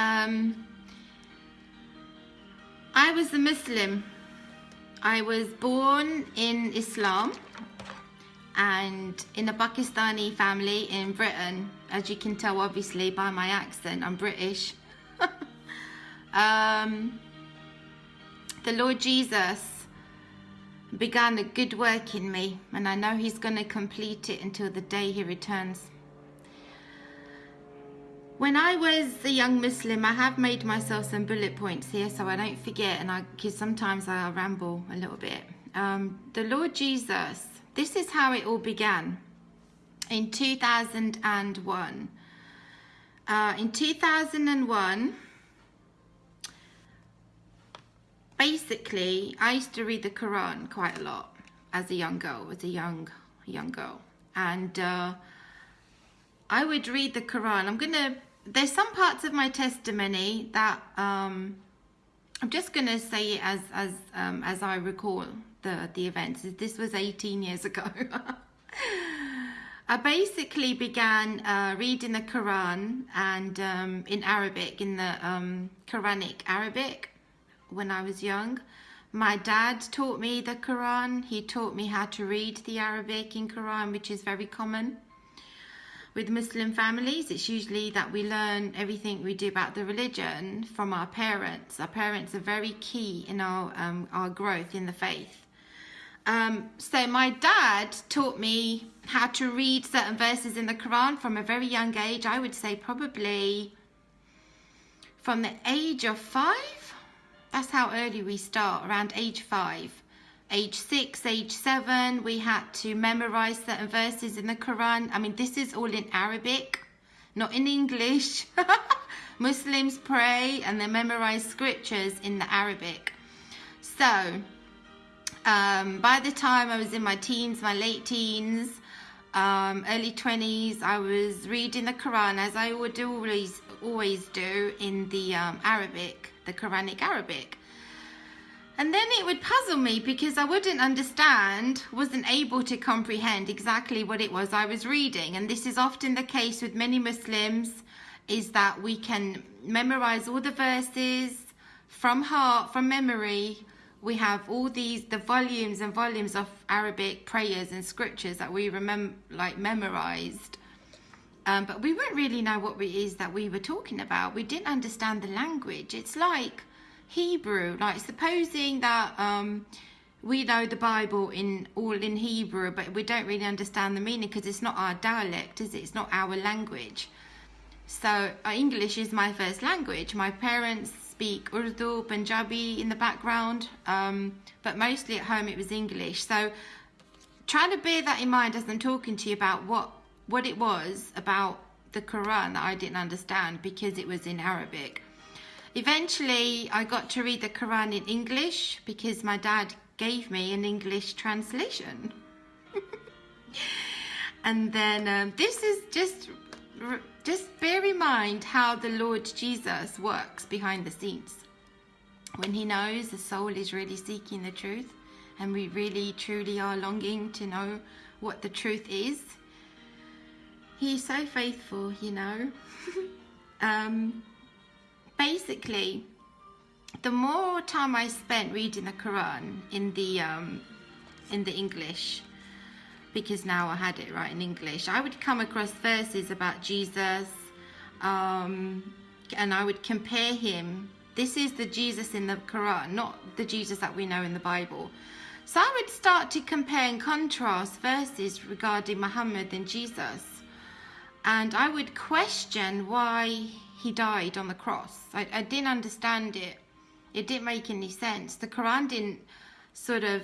Um, I was a Muslim. I was born in Islam and in a Pakistani family in Britain. As you can tell, obviously, by my accent, I'm British. um, the Lord Jesus began a good work in me, and I know He's going to complete it until the day He returns. When I was a young Muslim, I have made myself some bullet points here so I don't forget, and I because sometimes I ramble a little bit. Um, the Lord Jesus, this is how it all began. In 2001, uh, in 2001, basically, I used to read the Quran quite a lot as a young girl, as a young young girl, and uh, I would read the Quran. I'm gonna there's some parts of my testimony that um, I'm just going to say it as as um, as I recall the the events. This was 18 years ago. I basically began uh, reading the Quran and um, in Arabic, in the um, Quranic Arabic, when I was young. My dad taught me the Quran. He taught me how to read the Arabic in Quran, which is very common with Muslim families, it's usually that we learn everything we do about the religion from our parents. Our parents are very key in our um, our growth in the faith. Um, so my dad taught me how to read certain verses in the Quran from a very young age. I would say probably from the age of five. That's how early we start, around age five age six, age seven, we had to memorize certain verses in the Quran. I mean, this is all in Arabic, not in English. Muslims pray and they memorize scriptures in the Arabic. So, um, by the time I was in my teens, my late teens, um, early 20s, I was reading the Quran as I would always, always do in the um, Arabic, the Quranic Arabic. And then it would puzzle me because I wouldn't understand, wasn't able to comprehend exactly what it was I was reading. And this is often the case with many Muslims, is that we can memorize all the verses from heart, from memory. We have all these, the volumes and volumes of Arabic prayers and scriptures that we remember, like memorized. Um, but we wouldn't really know what it is that we were talking about. We didn't understand the language. It's like Hebrew, like supposing that um, we know the Bible in all in Hebrew, but we don't really understand the meaning because it's not our dialect, is it? It's not our language. So uh, English is my first language. My parents speak Urdu, Punjabi in the background, um, but mostly at home it was English. So trying to bear that in mind as I'm talking to you about what what it was about the Quran that I didn't understand because it was in Arabic. Eventually, I got to read the Quran in English because my dad gave me an English translation. and then um, this is just just bear in mind how the Lord Jesus works behind the scenes. When he knows the soul is really seeking the truth and we really truly are longing to know what the truth is, he is so faithful, you know. um, basically, the more time I spent reading the Quran in the um, in the English, because now I had it right in English, I would come across verses about Jesus, um, and I would compare him. This is the Jesus in the Quran, not the Jesus that we know in the Bible. So I would start to compare and contrast verses regarding Muhammad and Jesus. And I would question why he died on the cross. I, I didn't understand it. It didn't make any sense. The Quran didn't sort of,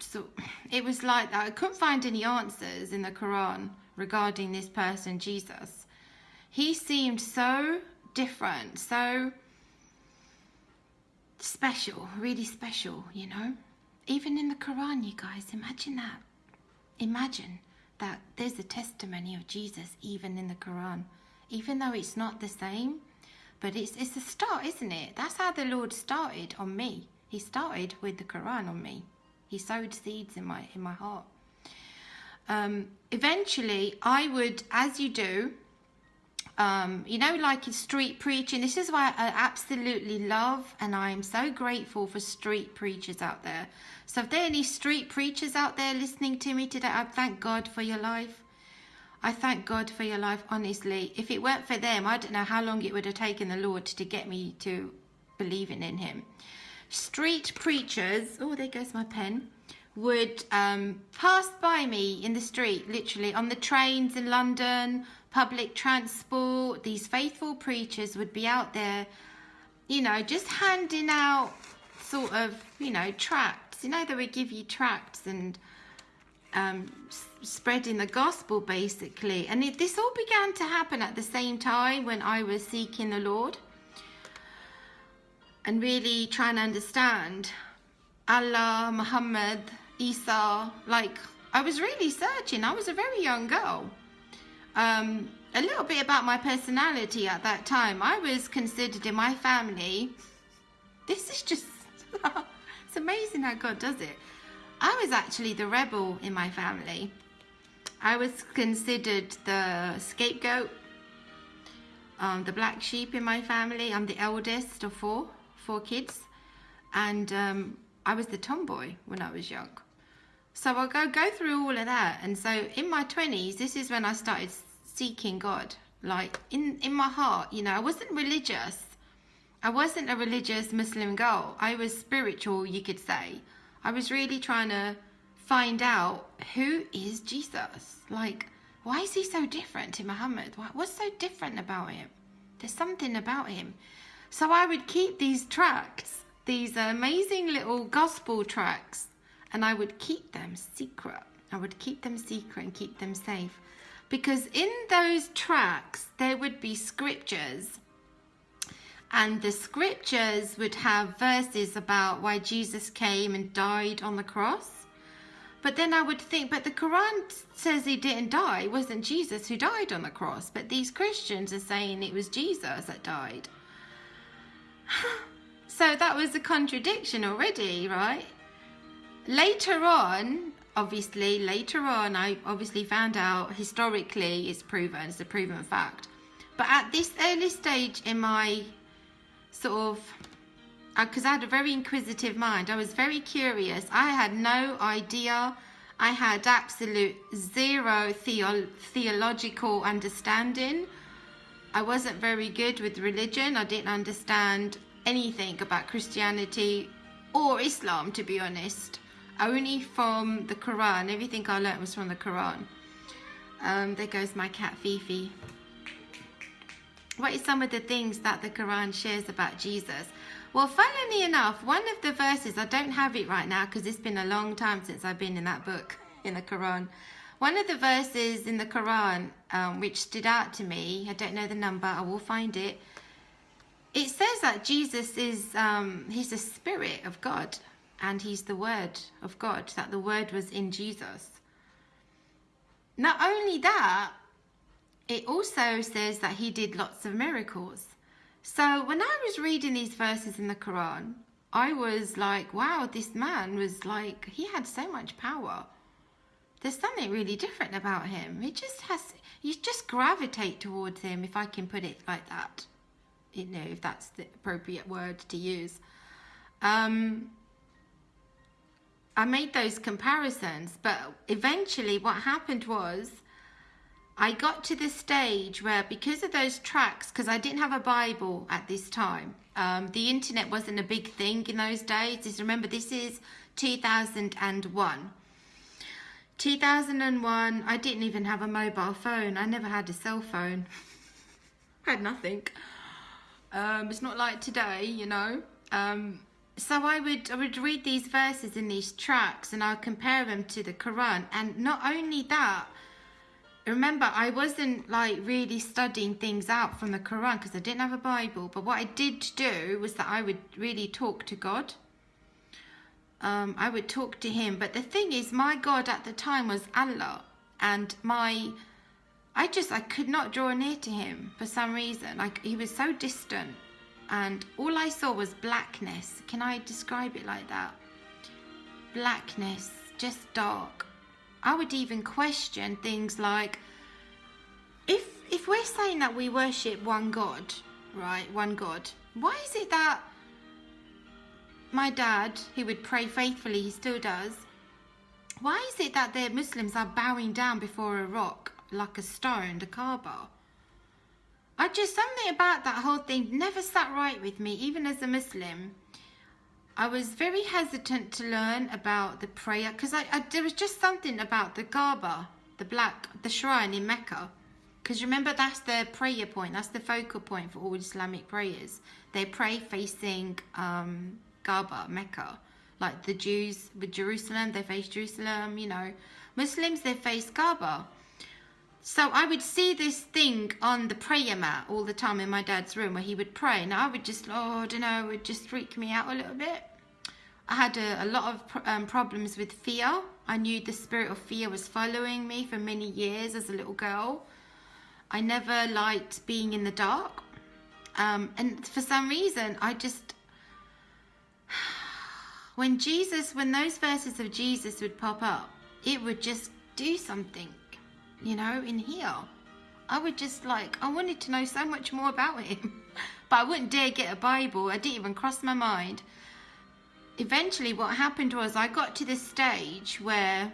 so it was like that. I couldn't find any answers in the Quran regarding this person, Jesus. He seemed so different, so special, really special, you know? Even in the Quran, you guys, imagine that. Imagine that there's a testimony of Jesus even in the Quran even though it's not the same. But it's, it's a start, isn't it? That's how the Lord started on me. He started with the Quran on me. He sowed seeds in my, in my heart. Um, eventually, I would, as you do, um, you know, like in street preaching. This is why I absolutely love and I am so grateful for street preachers out there. So, if there are any street preachers out there listening to me today, I thank God for your life. I thank God for your life, honestly. If it weren't for them, I don't know how long it would have taken the Lord to get me to believing in Him. Street preachers, oh, there goes my pen, would um, pass by me in the street, literally on the trains in London, public transport. These faithful preachers would be out there, you know, just handing out sort of, you know, tracts. You know, they would give you tracts and um, spreading the gospel basically. And it, this all began to happen at the same time when I was seeking the Lord and really trying to understand Allah, Muhammad, Isa. Like, I was really searching. I was a very young girl. Um, a little bit about my personality at that time. I was considered in my family. This is just, it's amazing how God does it. I was actually the rebel in my family. I was considered the scapegoat, um, the black sheep in my family. I'm the eldest of four, four kids. And um, I was the tomboy when I was young. So I'll go, go through all of that. And so in my 20s, this is when I started seeking God. Like in, in my heart, you know, I wasn't religious. I wasn't a religious Muslim girl. I was spiritual, you could say. I was really trying to find out who is Jesus? Like, why is he so different to Muhammad? What's so different about him? There's something about him. So I would keep these tracts, these amazing little gospel tracts, and I would keep them secret. I would keep them secret and keep them safe. Because in those tracts, there would be scriptures and the scriptures would have verses about why Jesus came and died on the cross. But then I would think, but the Quran says he didn't die. It wasn't Jesus who died on the cross. But these Christians are saying it was Jesus that died. so that was a contradiction already, right? Later on, obviously, later on, I obviously found out historically it's proven, it's a proven fact. But at this early stage in my sort of because uh, I had a very inquisitive mind. I was very curious. I had no idea. I had absolute zero theo theological understanding. I wasn't very good with religion. I didn't understand anything about Christianity or Islam, to be honest. Only from the Quran. Everything I learnt was from the Quran. Um, there goes my cat Fifi. What is some of the things that the Quran shares about Jesus? Well, funnily enough, one of the verses, I don't have it right now because it's been a long time since I've been in that book, in the Quran. One of the verses in the Quran um, which stood out to me, I don't know the number, I will find it. It says that Jesus is, um, he's the spirit of God and he's the word of God, that the word was in Jesus. Not only that, it also says that he did lots of miracles. So when I was reading these verses in the Quran, I was like, wow, this man was like, he had so much power. There's something really different about him. He just has, you just gravitate towards him, if I can put it like that. You know, if that's the appropriate word to use. Um, I made those comparisons, but eventually what happened was I got to the stage where because of those tracts, because I didn't have a Bible at this time, um, the internet wasn't a big thing in those days. Just remember, this is 2001. 2001, I didn't even have a mobile phone. I never had a cell phone. had nothing. Um, it's not like today, you know. Um, so I would I would read these verses in these tracts and I'd compare them to the Quran. And not only that, remember I wasn't like really studying things out from the Quran because I didn't have a Bible but what I did do was that I would really talk to God. Um, I would talk to him but the thing is my God at the time was Allah and my I just I could not draw near to him for some reason. Like he was so distant and all I saw was blackness. Can I describe it like that? Blackness just dark I would even question things like, if if we're saying that we worship one God, right, one God, why is it that my dad, he would pray faithfully, he still does. Why is it that the Muslims are bowing down before a rock like a stone, the Kaaba? I just something about that whole thing never sat right with me, even as a Muslim. I was very hesitant to learn about the prayer because I, I, there was just something about the Kaaba, the black, the shrine in Mecca. Because remember, that's the prayer point. That's the focal point for all Islamic prayers. They pray facing um, Kaaba, Mecca. Like the Jews with Jerusalem, they face Jerusalem. You know, Muslims they face Kaaba. So I would see this thing on the prayer mat all the time in my dad's room where he would pray. And I would just, oh, I don't know, it would just freak me out a little bit. I had a, a lot of um, problems with fear. I knew the spirit of fear was following me for many years as a little girl. I never liked being in the dark. Um, and for some reason, I just, when Jesus, when those verses of Jesus would pop up, it would just do something, you know, in here. I would just like, I wanted to know so much more about him, but I wouldn't dare get a Bible. I didn't even cross my mind eventually what happened was I got to this stage where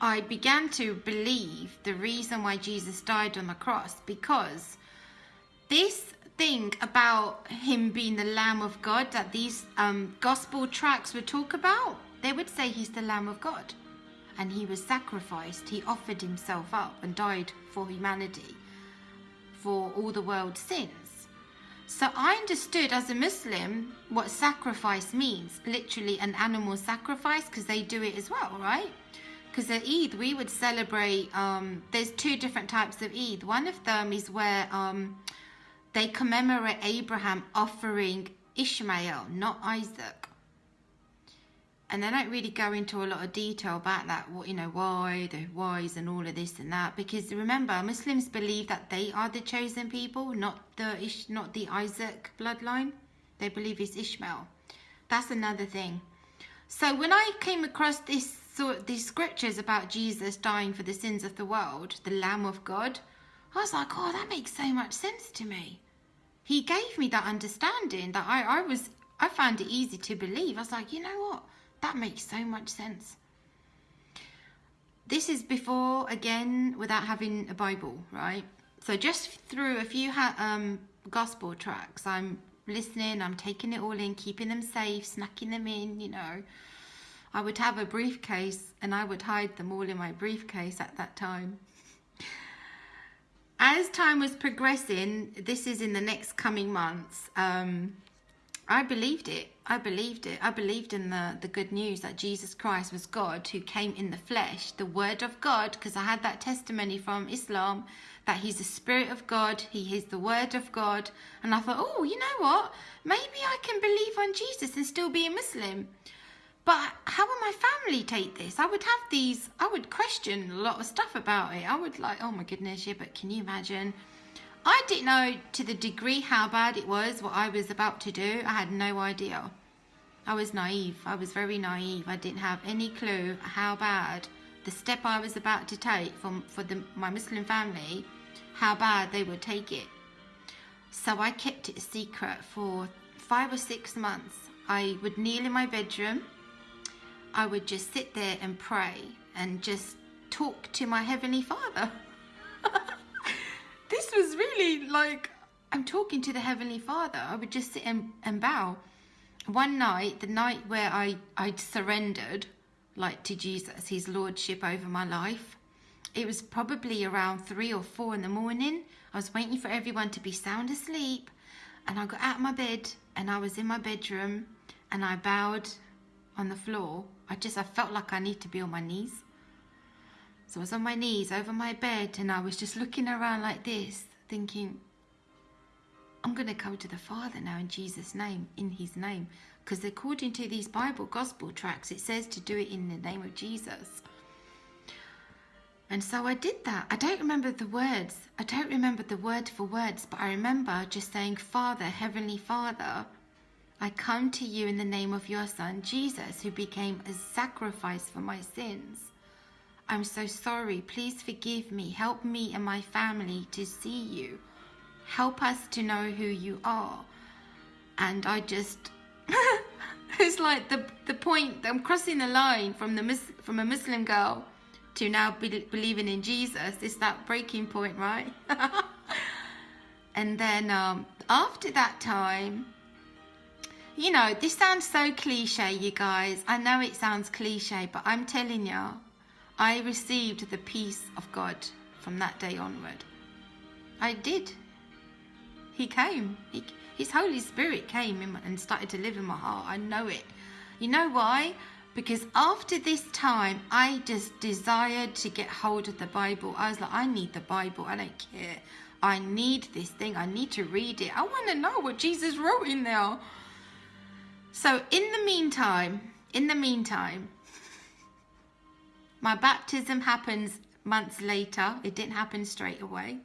I began to believe the reason why Jesus died on the cross because this thing about him being the Lamb of God that these um, gospel tracts would talk about, they would say he's the Lamb of God and he was sacrificed. He offered himself up and died for humanity, for all the world's sins. So I understood as a Muslim what sacrifice means, literally an animal sacrifice, because they do it as well, right? Because at Eid, we would celebrate, um, there's two different types of Eid. One of them is where um, they commemorate Abraham offering Ishmael, not Isaac and they don't really go into a lot of detail about that what you know why the whys and all of this and that because remember muslims believe that they are the chosen people not the Ish, not the isaac bloodline. They believe it's ishmael. That's another thing. So when i came across this sort these scriptures about jesus dying for the sins of the world the lamb of god i was like oh that makes so much sense to me. He gave me that understanding that i i was i found it easy to believe. I was like you know what that makes so much sense. This is before, again, without having a Bible, right? So just through a few um, gospel tracts, I'm listening, I'm taking it all in, keeping them safe, snacking them in, you know. I would have a briefcase and I would hide them all in my briefcase at that time. As time was progressing, this is in the next coming months, um, I believed it. I believed it. I believed in the, the good news that Jesus Christ was God who came in the flesh, the Word of God, because I had that testimony from Islam that He's the Spirit of God, He is the Word of God. And I thought, oh, you know what? Maybe I can believe on Jesus and still be a Muslim. But how will my family take this? I would have these, I would question a lot of stuff about it. I would like, oh my goodness, yeah, but can you imagine? I didn't know to the degree how bad it was what I was about to do. I had no idea. I was naive. I was very naive. I didn't have any clue how bad the step I was about to take from for the, my Muslim family, how bad they would take it. So I kept it a secret for five or six months. I would kneel in my bedroom. I would just sit there and pray and just talk to my Heavenly Father. this was really like I'm talking to the Heavenly Father. I would just sit and, and bow. One night, the night where I, I surrendered, like to Jesus, his lordship over my life, it was probably around three or four in the morning. I was waiting for everyone to be sound asleep. And I got out of my bed and I was in my bedroom and I bowed on the floor. I just, I felt like I need to be on my knees. So I was on my knees over my bed and I was just looking around like this, thinking, I'm going to come to the Father now in Jesus' name, in His name. Because according to these Bible Gospel tracks, it says to do it in the name of Jesus. And so I did that. I don't remember the words. I don't remember the word for words, but I remember just saying, Father, Heavenly Father, I come to you in the name of your Son, Jesus, who became a sacrifice for my sins. I'm so sorry. Please forgive me. Help me and my family to see you. Help us to know who you are. And I just, it's like the the point. I'm crossing the line from the from a Muslim girl to now be, believing in Jesus. It's that breaking point, right? and then um, after that time, you know, this sounds so cliche, you guys. I know it sounds cliche, but I'm telling you, I received the peace of God from that day onward. I did. He came. He, his Holy Spirit came and started to live in my heart. I know it. You know why? Because after this time, I just desired to get hold of the Bible. I was like, I need the Bible. I don't care. I need this thing. I need to read it. I want to know what Jesus wrote in there. So in the meantime, in the meantime, my baptism happens months later. It didn't happen straight away.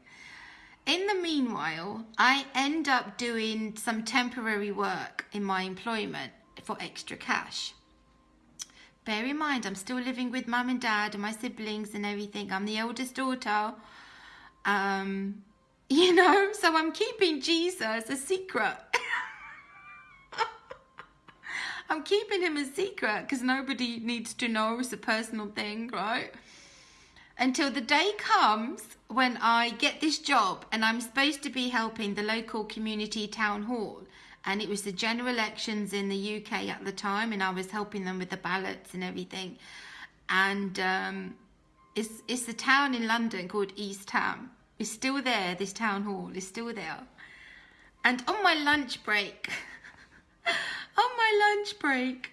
In the meanwhile, I end up doing some temporary work in my employment for extra cash. Bear in mind, I'm still living with mum and dad and my siblings and everything. I'm the oldest daughter. Um, you know, so I'm keeping Jesus a secret. I'm keeping him a secret because nobody needs to know. It's a personal thing, right? Until the day comes when I get this job and I'm supposed to be helping the local community town hall. And it was the general elections in the UK at the time, and I was helping them with the ballots and everything. And um, it's, it's a town in London called East Ham. It's still there, this town hall is still there. And on my lunch break, on my lunch break.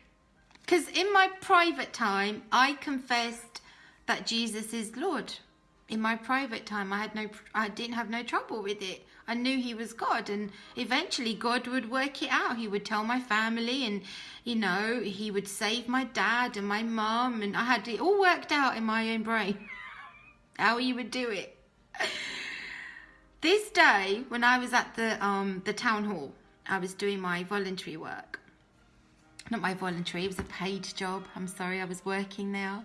Because in my private time, I confessed that Jesus is Lord. In my private time, I had no, I didn't have no trouble with it. I knew He was God, and eventually God would work it out. He would tell my family, and you know, He would save my dad and my mum, and I had it all worked out in my own brain how He would do it. This day, when I was at the um the town hall, I was doing my voluntary work. Not my voluntary, it was a paid job. I'm sorry, I was working there.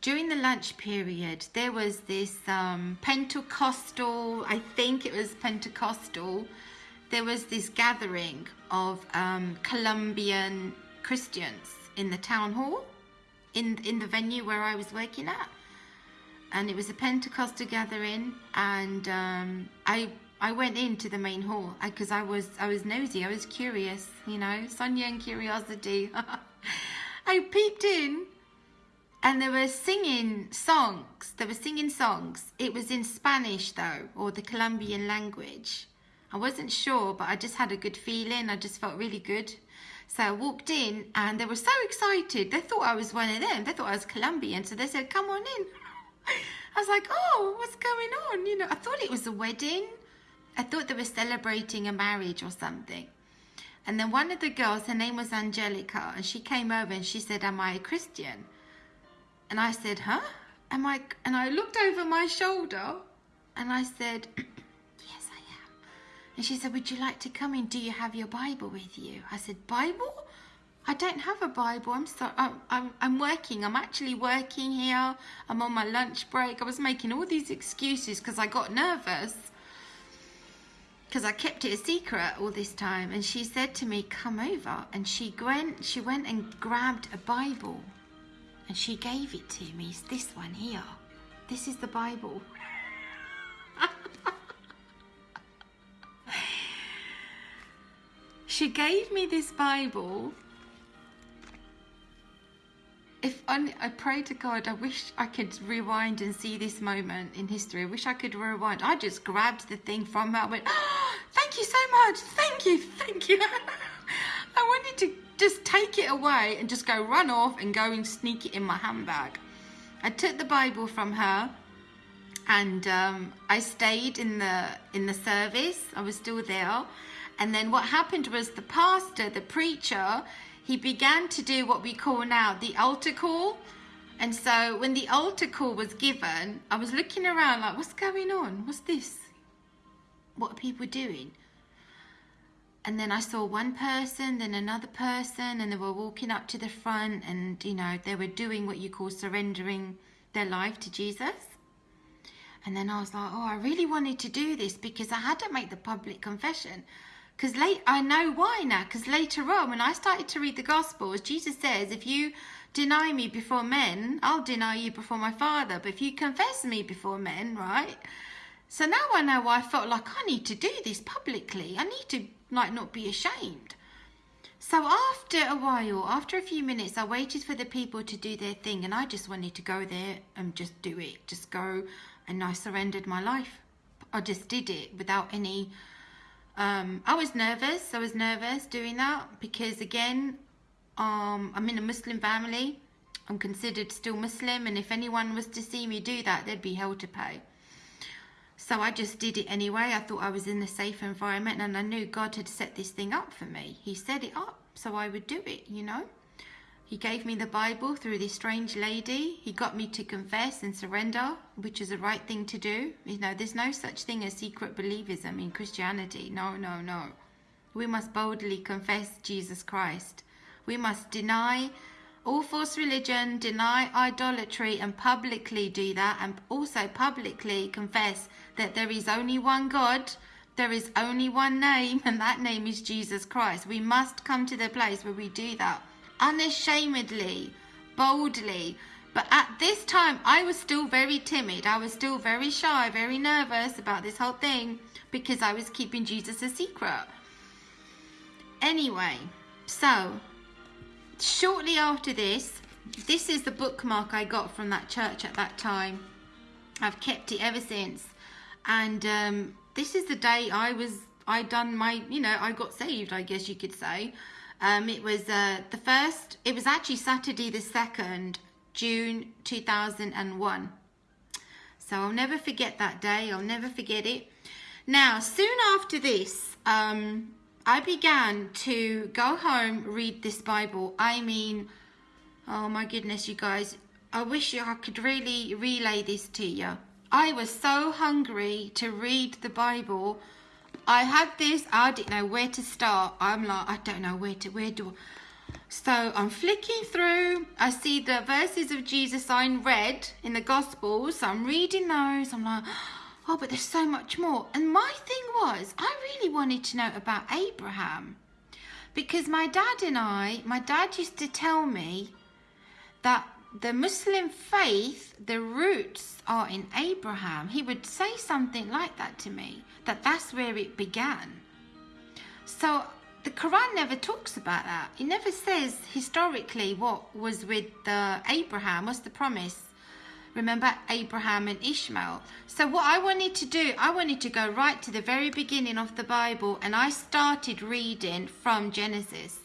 During the lunch period, there was this um, Pentecostal, I think it was Pentecostal, there was this gathering of um, Colombian Christians in the town hall, in, in the venue where I was working at. And it was a Pentecostal gathering, and um, I I went into the main hall because I, was I was nosy. I was curious, you know, Sonia and curiosity. I peeped in, and they were singing songs. They were singing songs. It was in Spanish though, or the Colombian language. I wasn't sure, but I just had a good feeling. I just felt really good. So I walked in, and they were so excited. They thought I was one of them. They thought I was Colombian, so they said, "Come on in." I was like, "Oh, what's going on?" You know, I thought it was a wedding I thought they were celebrating a marriage or something. And then one of the girls, her name was Angelica, and she came over and she said, Am I a Christian? And I said, Huh? Am I? And I looked over my shoulder and I said, Yes, I am. And she said, Would you like to come in? Do you have your Bible with you? I said, Bible? I don't have a Bible. I'm sorry. I'm, I'm, I'm working. I'm actually working here. I'm on my lunch break. I was making all these excuses because I got nervous because I kept it a secret all this time and she said to me come over and she went she went and grabbed a Bible and she gave it to me. It's this one here. This is the Bible. She gave me this Bible if I, I pray to God, I wish I could rewind and see this moment in history. I wish I could rewind. I just grabbed the thing from her. I went, oh, thank you so much. Thank you. Thank you. I wanted to just take it away and just go run off and go and sneak it in my handbag. I took the Bible from her and um, I stayed in the in the service. I was still there. And then what happened was the pastor, the preacher, he began to do what we call now the altar call. And so when the altar call was given, I was looking around like, what's going on? What's this? What are people doing? and then I saw one person, then another person, and they were walking up to the front, and you know, they were doing what you call surrendering their life to Jesus. And then I was like, oh, I really wanted to do this because I had to make the public confession. Because late, I know why now. Because later on, when I started to read the Gospels, Jesus says, if you deny me before men, I'll deny you before my Father. But if you confess me before men, right? So now I know why I felt like I need to do this publicly. I need to like not be ashamed. So after a while, after a few minutes, I waited for the people to do their thing and I just wanted to go there and just do it. Just go and I surrendered my life. I just did it without any um, I was nervous. I was nervous doing that because again, um, I'm in a Muslim family. I'm considered still Muslim and if anyone was to see me do that, there'd be hell to pay. So I just did it anyway. I thought I was in a safe environment and I knew God had set this thing up for me. He set it up so I would do it, you know. He gave me the Bible through this strange lady. He got me to confess and surrender, which is the right thing to do. You know, there's no such thing as secret believism in Christianity. No, no, no. We must boldly confess Jesus Christ. We must deny all false religion, deny idolatry, and publicly do that, and also publicly confess that there is only one God, there is only one name, and that name is Jesus Christ. We must come to the place where we do that unashamedly, boldly. But at this time, I was still very timid. I was still very shy, very nervous about this whole thing because I was keeping Jesus a secret. Anyway, so shortly after this, this is the bookmark I got from that church at that time. I've kept it ever since. And um, this is the day I was, I done my, you know, I got saved, I guess you could say. Um, it was uh, the first, it was actually Saturday the 2nd, June 2001. So I'll never forget that day. I'll never forget it. Now, soon after this, um, I began to go home, read this Bible. I mean, oh my goodness, you guys, I wish I could really relay this to you. I was so hungry to read the Bible. I had this, I didn't know where to start. I'm like, I don't know where to, where do I? So I'm flicking through. I see the verses of Jesus in red in the Gospels. So I'm reading those. I'm like, oh, but there's so much more. And my thing was, I really wanted to know about Abraham. Because my dad and I, my dad used to tell me the Muslim faith, the roots are in Abraham. He would say something like that to me, that that's where it began. So the Quran never talks about that. It never says historically what was with the Abraham, what's the promise. Remember Abraham and Ishmael. So what I wanted to do, I wanted to go right to the very beginning of the Bible and I started reading from Genesis.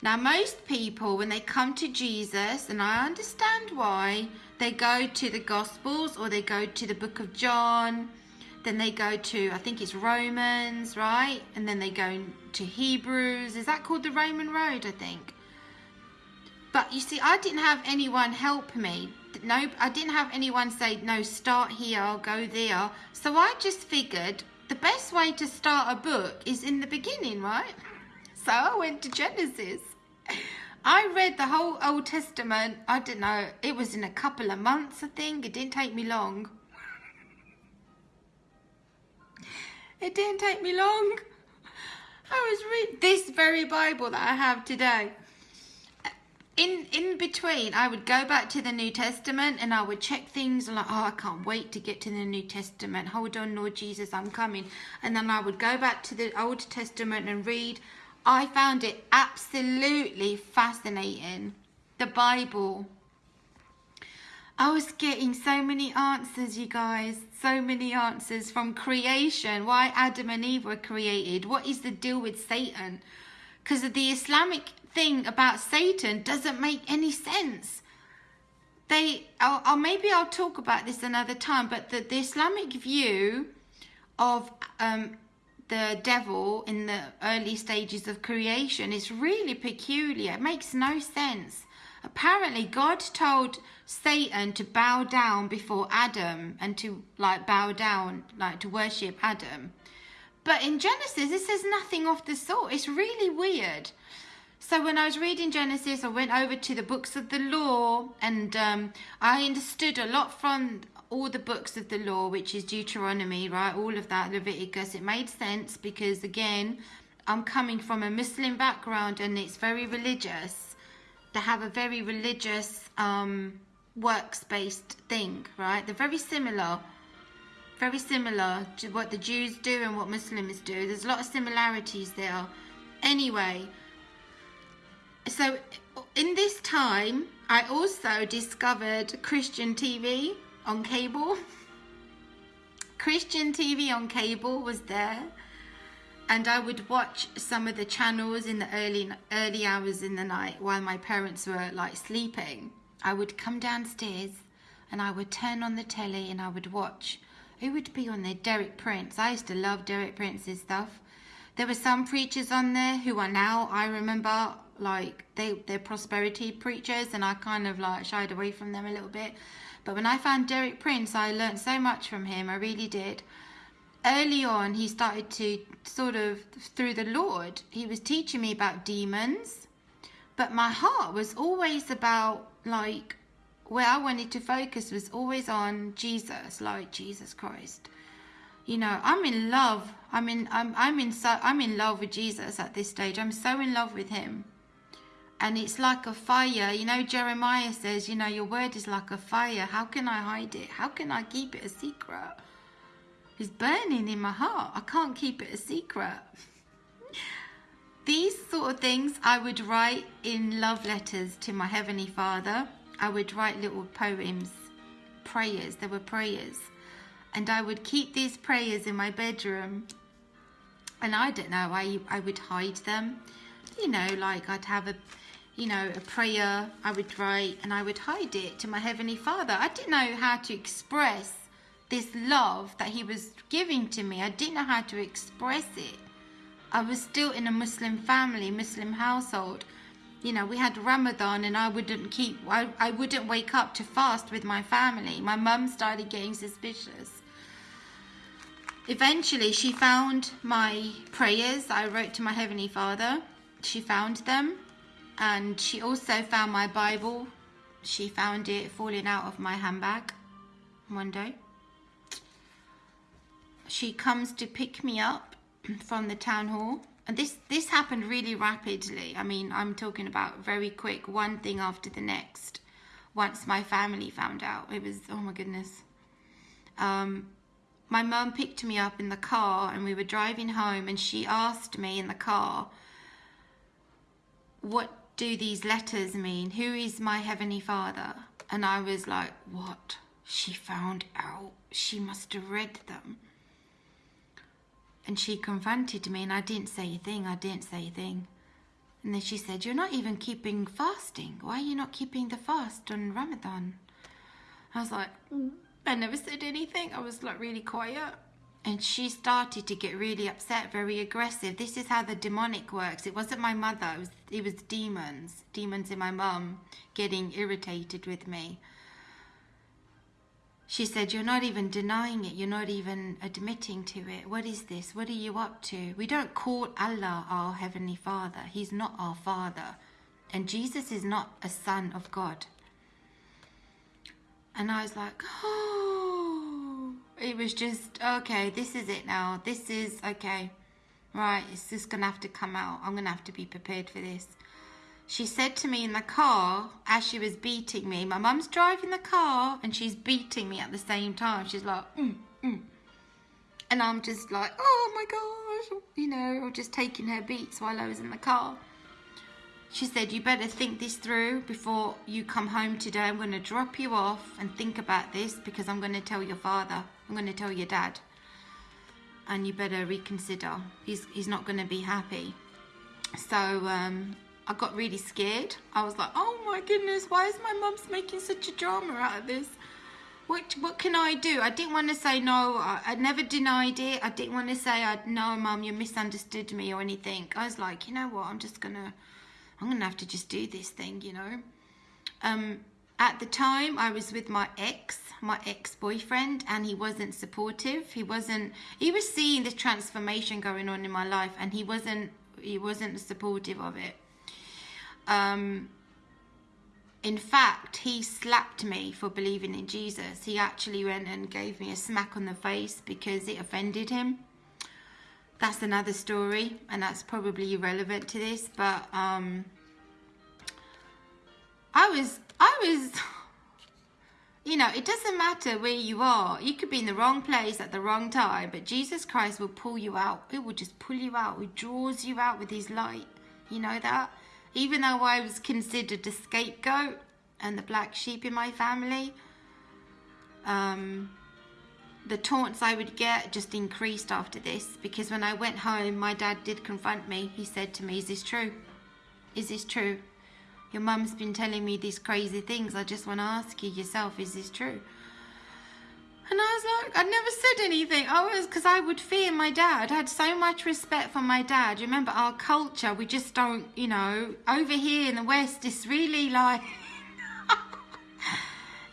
Now, most people, when they come to Jesus, and I understand why, they go to the Gospels or they go to the book of John, then they go to, I think it's Romans, right? And then they go to Hebrews. Is that called the Roman Road, I think? But you see, I didn't have anyone help me. No, I didn't have anyone say, no, start here, go there. So I just figured the best way to start a book is in the beginning, right? So I went to Genesis. I read the whole Old Testament, I don't know, it was in a couple of months, I think. It didn't take me long. It didn't take me long. I was reading this very Bible that I have today. In in between, I would go back to the New Testament and I would check things like, oh, I can't wait to get to the New Testament. Hold on, Lord Jesus, I'm coming. And then I would go back to the Old Testament and read I found it absolutely fascinating. The Bible. I was getting so many answers, you guys. So many answers from creation. Why Adam and Eve were created. What is the deal with Satan? Because the Islamic thing about Satan doesn't make any sense. They, I'll, I'll, maybe I'll talk about this another time, but the, the Islamic view of um, the devil in the early stages of creation is really peculiar. It makes no sense. Apparently, God told Satan to bow down before Adam and to like bow down, like to worship Adam. But in Genesis, it says nothing of the sort. It's really weird. So when I was reading Genesis, I went over to the books of the law, and um, I understood a lot from all the books of the law, which is Deuteronomy, right? All of that, Leviticus. It made sense because, again, I'm coming from a Muslim background and it's very religious. They have a very religious um, works based thing, right? They're very similar. Very similar to what the Jews do and what Muslims do. There's a lot of similarities there. Anyway, so in this time, I also discovered Christian TV on cable. Christian TV on cable was there and I would watch some of the channels in the early early hours in the night while my parents were like sleeping. I would come downstairs and I would turn on the telly and I would watch. Who would be on there? Derek Prince. I used to love Derek Prince's stuff. There were some preachers on there who are now, I remember, like they they're prosperity preachers and I kind of like shied away from them a little bit. But when I found Derek Prince, I learned so much from him. I really did. Early on he started to sort of through the lord he was teaching me about demons. But my heart was always about like where i wanted to focus was always on jesus like jesus christ. You know i'm in love i'm in i'm, I'm in so i'm in love with jesus at this stage. I'm so in love with him and it's like a fire you know jeremiah says you know your word is like a fire how can i hide it how can i keep it a secret It's burning in my heart. I can't keep it a secret. These sort of things I would write in love letters to my Heavenly Father. I would write little poems, prayers. There were prayers. And I would keep these prayers in my bedroom. And I don't know, I, I would hide them. You know, like I'd have a, you know, a prayer I would write and I would hide it to my Heavenly Father. I didn't know how to express this love that he was giving to me. I didn't know how to express it. I was still in a Muslim family, Muslim household. You know, we had Ramadan and I wouldn't keep, I, I wouldn't wake up to fast with my family. My mum started getting suspicious. Eventually, she found my prayers I wrote to my Heavenly Father. She found them and she also found my Bible. She found it falling out of my handbag one day. She comes to pick me up from the town hall. And this this happened really rapidly. I mean i'm talking about very quick one thing after the next once my family found out. It was oh my goodness. Um, my mum picked me up in the car and we were driving home and she asked me in the car what do these letters mean who is my heavenly father and i was like what she found out she must have read them and she confronted me and I didn't say a thing. I didn't say a thing. And then she said, You're not even keeping fasting. Why are you not keeping the fast on Ramadan? I was like, mm, I never said anything. I was like really quiet. And she started to get really upset, very aggressive. This is how the demonic works. It wasn't my mother, it was, it was demons. Demons in my mum getting irritated with me. She said, You're not even denying it. You're not even admitting to it. What is this? What are you up to? We don't call Allah our Heavenly Father. He's not our Father. And Jesus is not a Son of God. And I was like, Oh, it was just, okay, this is it now. This is, okay, right, it's just going to have to come out. I'm going to have to be prepared for this she said to me in the car as she was beating me, my mum's driving the car and she's beating me at the same time. She's like, mm, mm. and I'm just like, oh my gosh, you know, just taking her beats while I was in the car. She said, you better think this through before you come home today. I'm going to drop you off and think about this because I'm going to tell your father. I'm going to tell your dad. And you better reconsider. He's, he's not going to be happy. So, um, I got really scared. I was like, oh my goodness, why is my mum's making such a drama out of this? What, what can I do? I didn't want to say no. I, I never denied it. I didn't want to say, I, no, mum, you misunderstood me or anything. I was like, you know what? I'm just going to, I'm to have to just do this thing, you know. Um, at the time I was with my ex, my ex-boyfriend, and he wasn't supportive. He wasn't. He was seeing the transformation going on in my life, and he wasn't. He wasn't supportive of it. Um. In fact, he slapped me for believing in Jesus. He actually went and gave me a smack on the face because it offended him. That's another story, and that's probably irrelevant to this, but um, I was I was, you know, it doesn't matter where you are. You could be in the wrong place at the wrong time, but Jesus Christ will pull you out. It will just pull you out. He draws you out with his light. You know that? Even though I was considered a scapegoat and the black sheep in my family, um, the taunts I would get just increased after this because when I went home, my dad did confront me. He said to me, Is this true? Is this true? Your mum's been telling me these crazy things. I just want to ask you yourself, is this true? And I was like, I'd never said anything. I was, because I would fear my dad. I had so much respect for my dad. Remember our culture, we just don't, you know, over here in the West, it's really like,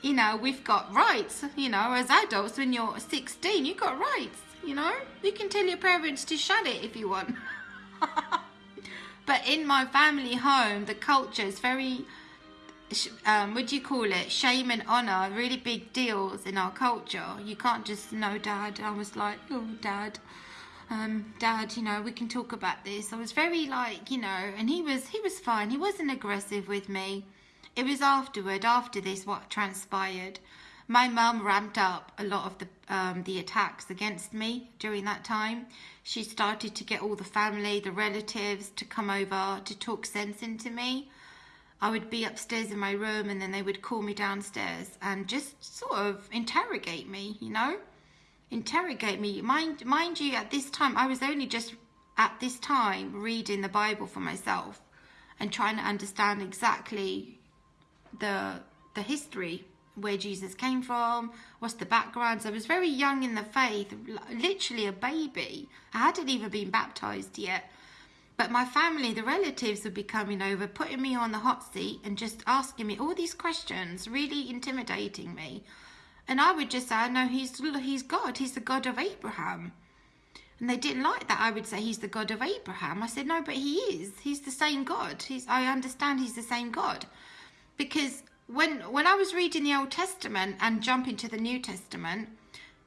you know, we've got rights, you know, as adults, when you're 16, you've got rights, you know. You can tell your parents to shut it if you want. But in my family home, the culture is very, um, what do you call it? Shame and honor, really big deals in our culture. You can't just, no, dad. I was like, oh, dad. Um, dad, you know, we can talk about this. I was very like, you know, and he was, he was fine. He wasn't aggressive with me. It was afterward, after this, what transpired my mum ramped up a lot of the um, the attacks against me during that time. She started to get all the family, the relatives to come over to talk sense into me. I would be upstairs in my room and then they would call me downstairs and just sort of interrogate me, you know? Interrogate me. Mind, mind you, at this time, I was only just at this time reading the Bible for myself and trying to understand exactly the the history where Jesus came from, what's the background. So I was very young in the faith, literally a baby. I hadn't even been baptized yet. But my family, the relatives would be coming over, putting me on the hot seat and just asking me all these questions, really intimidating me. And I would just say, know he's, he's God, he's the God of Abraham. And they didn't like that. I would say he's the God of Abraham. I said, no, but he is. He's the same God. He's, I understand he's the same God. Because when when I was reading the Old Testament and jumping to the New Testament,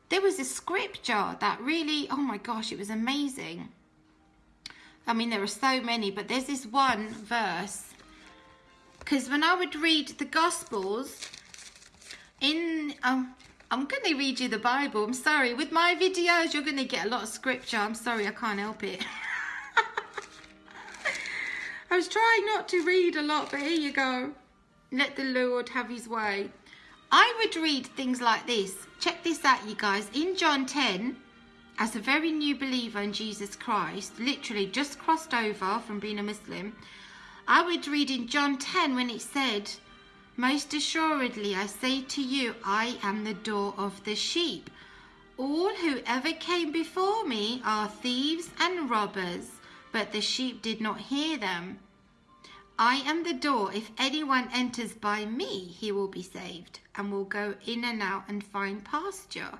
there was a scripture that really, oh my gosh, it was amazing. I mean, there are so many, but there's this one verse. Because when I would read the Gospels, in um, I'm going to read you the Bible. I'm sorry. With my videos, you're going to get a lot of scripture. I'm sorry, I can't help it. I was trying not to read a lot, but here you go. Let the Lord have his way. I would read things like this. Check this out, you guys. In John 10, as a very new believer in Jesus Christ, literally just crossed over from being a Muslim, I would read in John 10 when it said, Most assuredly I say to you, I am the door of the sheep. All who ever came before me are thieves and robbers, but the sheep did not hear them. I am the door. If anyone enters by me, he will be saved and will go in and out and find pasture.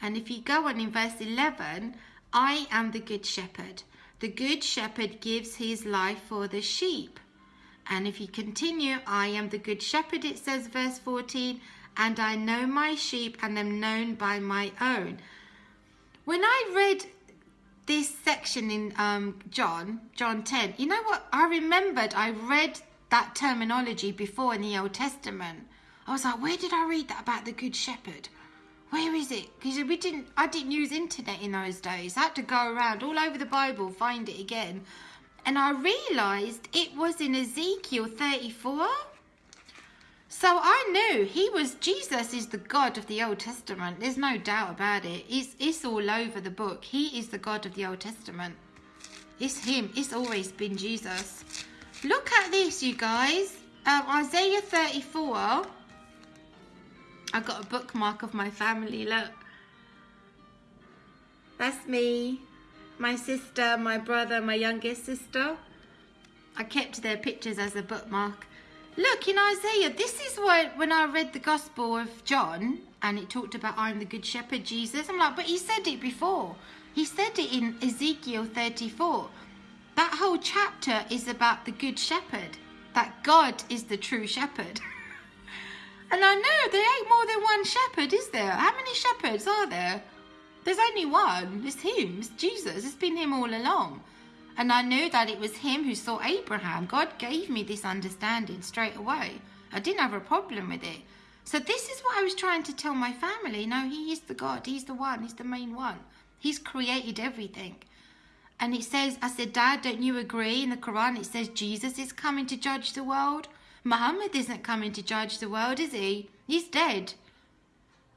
And if you go on in verse 11, I am the good shepherd. The good shepherd gives his life for the sheep. And if you continue, I am the good shepherd, it says, verse 14, and I know my sheep and am known by my own. When I read this section in um, John, John 10, you know what? I remembered I read that terminology before in the Old Testament. I was like, where did I read that about the Good Shepherd? Where is it? Because we didn't, I didn't use internet in those days. I had to go around all over the Bible, find it again. And I realised it was in Ezekiel 34. So I knew he was, Jesus is the God of the Old Testament. There's no doubt about it. It's, it's all over the book. He is the God of the Old Testament. It's him. It's always been Jesus. Look at this, you guys. Um, Isaiah 34. I've got a bookmark of my family. Look. That's me, my sister, my brother, my youngest sister. I kept their pictures as a bookmark. Look, in Isaiah, this is what, when I read the Gospel of John and it talked about I'm the Good Shepherd, Jesus, I'm like, but he said it before. He said it in Ezekiel 34. That whole chapter is about the Good Shepherd, that God is the true shepherd. and I know there ain't more than one shepherd, is there? How many shepherds are there? There's only one. It's him. It's Jesus. It's been him all along. And I knew that it was him who saw Abraham. God gave me this understanding straight away. I didn't have a problem with it. So this is what I was trying to tell my family. No, he is the God. He's the one. He's the main one. He's created everything. And it says, I said, Dad, don't you agree? In the Quran, it says Jesus is coming to judge the world. Muhammad isn't coming to judge the world, is he? He's dead.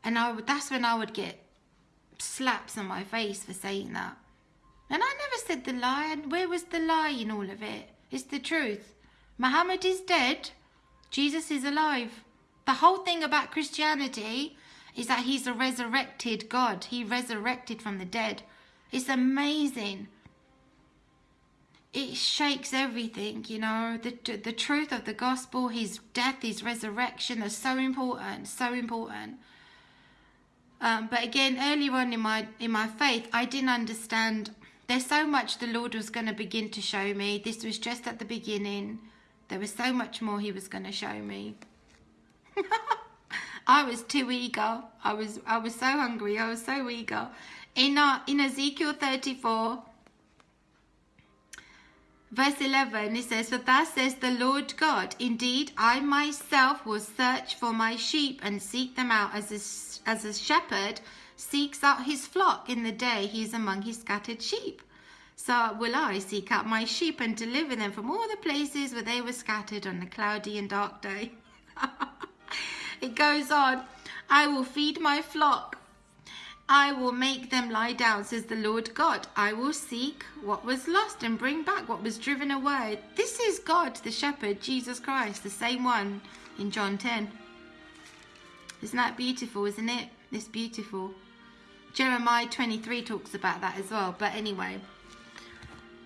And I would, that's when I would get slaps on my face for saying that. And I never said the lie. And where was the lie in all of it? It's the truth. Muhammad is dead. Jesus is alive. The whole thing about Christianity is that he's a resurrected God. He resurrected from the dead. It's amazing. It shakes everything, you know. The, the truth of the gospel, his death, his resurrection are so important, so important. Um, but again, earlier on in my in my faith, I didn't understand. There's so much the Lord was going to begin to show me. This was just at the beginning. There was so much more He was going to show me. I was too eager. I was I was so hungry. I was so eager. In uh, in Ezekiel 34, verse 11, it says, For thus says the Lord God, Indeed, I myself will search for my sheep and seek them out as a, as a shepherd seeks out his flock in the day he is among his scattered sheep. So will I seek out my sheep and deliver them from all the places where they were scattered on a cloudy and dark day. it goes on, I will feed my flock. I will make them lie down, says the Lord God. I will seek what was lost and bring back what was driven away. This is God, the shepherd, Jesus Christ, the same one in John 10. Isn't that beautiful, isn't it? It's beautiful. Jeremiah 23 talks about that as well. But anyway,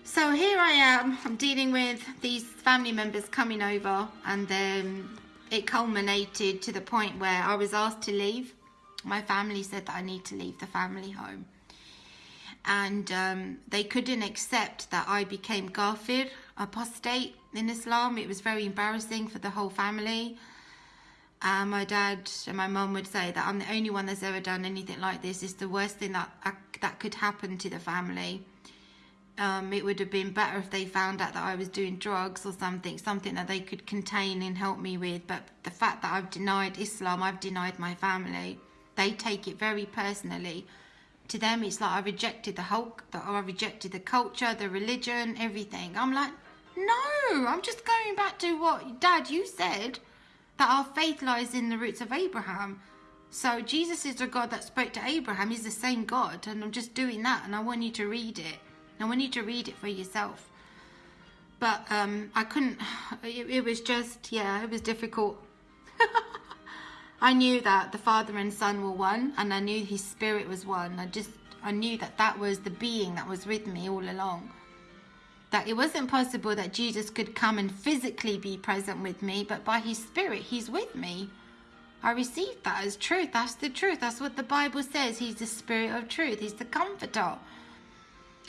so here I am. I'm dealing with these family members coming over, and then it culminated to the point where I was asked to leave. My family said that I need to leave the family home. And um, they couldn't accept that I became Kafir, apostate in Islam. It was very embarrassing for the whole family. My dad and my mum would say that I'm the only one that's ever done anything like this. It's the worst thing that I, that could happen to the family. Um, it would have been better if they found out that I was doing drugs or something, something that they could contain and help me with. But the fact that I've denied Islam, I've denied my family. They take it very personally. To them, it's like I rejected the whole, I rejected the culture, the religion, everything. I'm like, no, I'm just going back to what Dad you said that our faith lies in the roots of Abraham. So Jesus is the God that spoke to Abraham. He's the same God. And I'm just doing that. And I want you to read it. I want you to read it for yourself. But um, I couldn't, it, it was just, yeah, it was difficult. I knew that the Father and Son were one. And I knew his spirit was one. I just, I knew that that was the being that was with me all along that it wasn't possible that Jesus could come and physically be present with me, but by his spirit, he's with me. I received that as truth. That's the truth. That's what the Bible says. He's the spirit of truth. He's the comforter.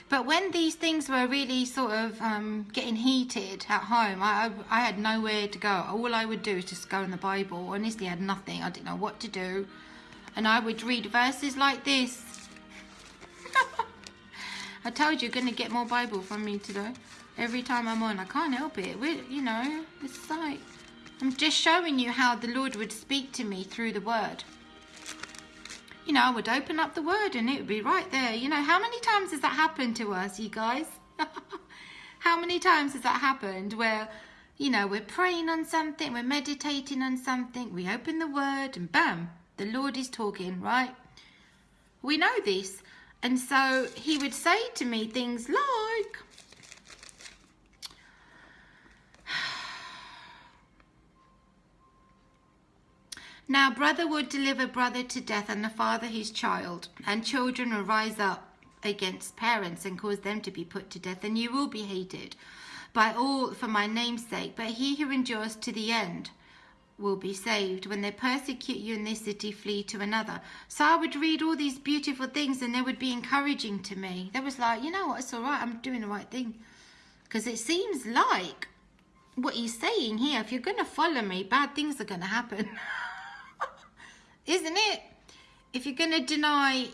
But when these things were really sort of um, getting heated at home, I, I had nowhere to go. All I would do is just go in the Bible. Honestly, I had nothing. I didn't know what to do. And I would read verses like this I told you you're going to get more Bible from me today. Every time I'm on, I can't help it. we you know, it's like, I'm just showing you how the Lord would speak to me through the Word. You know, I would open up the Word and it would be right there. You know, how many times has that happened to us, you guys? how many times has that happened where, you know, we're praying on something, we're meditating on something, we open the Word and bam, the Lord is talking, right? We know this. And so he would say to me things like, Now brother would deliver brother to death and the father his child, and children will rise up against parents and cause them to be put to death, and you will be hated by all for my name's sake. But he who endures to the end will be saved. When they persecute you in this city, flee to another. So I would read all these beautiful things and they would be encouraging to me. They was like, you know what, it's all right, I'm doing the right thing. Because it seems like what he's saying here, if you're going to follow me, bad things are going to happen. Isn't it? If you're going to deny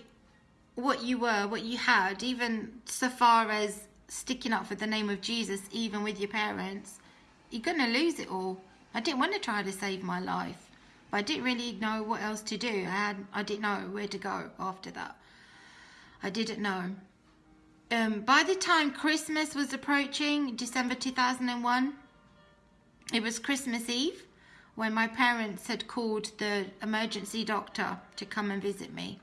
what you were, what you had, even so far as sticking up for the name of Jesus, even with your parents, you're going to lose it all. I didn't want to try to save my life, but I didn't really know what else to do. I had, I didn't know where to go after that. I didn't know. Um, by the time Christmas was approaching, December 2001, it was Christmas Eve when my parents had called the emergency doctor to come and visit me.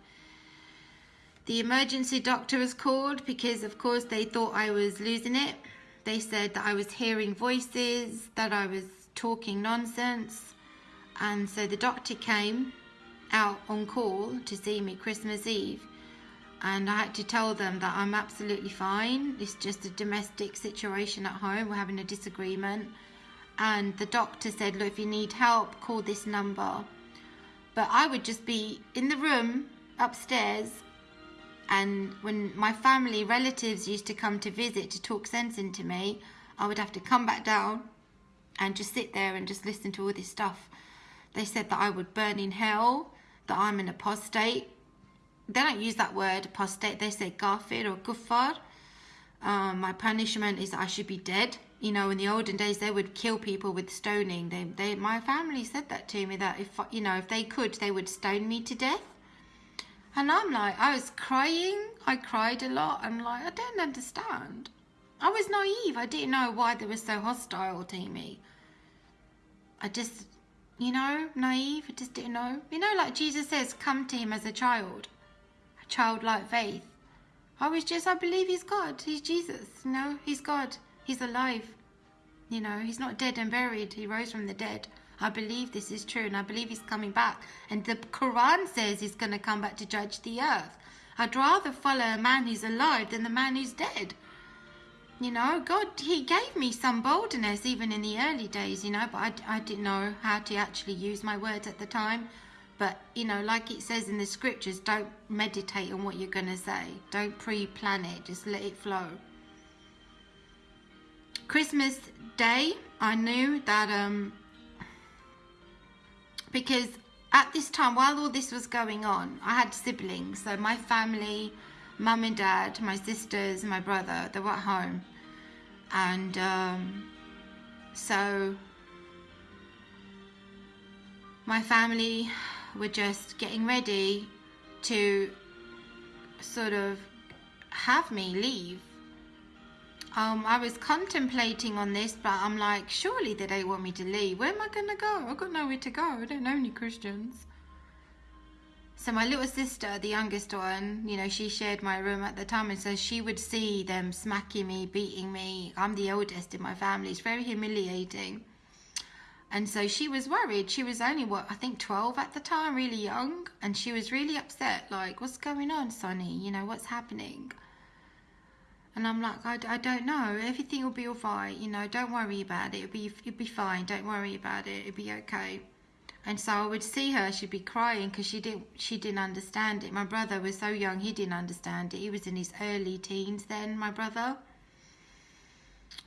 The emergency doctor was called because, of course, they thought I was losing it. They said that I was hearing voices, that I was talking nonsense. And so the doctor came out on call to see me Christmas Eve. And I had to tell them that I'm absolutely fine. It's just a domestic situation at home. We're having a disagreement. And the doctor said, Look, if you need help, call this number. But I would just be in the room upstairs. And when my family relatives used to come to visit to talk sense into me, I would have to come back down and just sit there and just listen to all this stuff. They said that I would burn in hell, that I'm an apostate. They don't use that word apostate, they say gafir or kuffar. Um, my punishment is I should be dead. You know, in the olden days, they would kill people with stoning. They, they, my family said that to me that if you know, if they could, they would stone me to death. And I'm like, I was crying. I cried a lot. I'm like, I don't understand. I was naive. I didn't know why they were so hostile to me. I just, you know, naive. I just didn't know. You know, like Jesus says, come to him as a child, a childlike faith. I was just, I believe he's God. He's Jesus. You know, he's God. He's alive. You know, he's not dead and buried. He rose from the dead. I believe this is true and I believe he's coming back. And the Quran says he's going to come back to judge the earth. I'd rather follow a man who's alive than the man who's dead. You know, God, He gave me some boldness even in the early days, you know, but I, I didn't know how to actually use my words at the time. But, you know, like it says in the scriptures, don't meditate on what you're going to say. Don't pre plan it, just let it flow. Christmas Day, I knew that, um, because at this time, while all this was going on, I had siblings. So my family, mum and dad, my sisters, and my brother, they were at home. And um, so my family were just getting ready to sort of have me leave. Um, I was contemplating on this, but I'm like, surely they don't want me to leave. Where am I going to go? I've got nowhere to go. I don't know any Christians. So my little sister, the youngest one, you know, she shared my room at the time, and so she would see them smacking me, beating me. I'm the oldest in my family. It's very humiliating. And so she was worried. She was only, what, I think 12 at the time, really young. And she was really upset, like, what's going on, Sonny? You know, what's happening? And I'm like, I, I don't know. Everything will be all right. You know, don't worry about it. It'll be, it'll be fine. Don't worry about it. It'll be okay. And so I would see her, she'd be crying because she didn't she didn't understand it. My brother was so young, he didn't understand it. He was in his early teens then, my brother.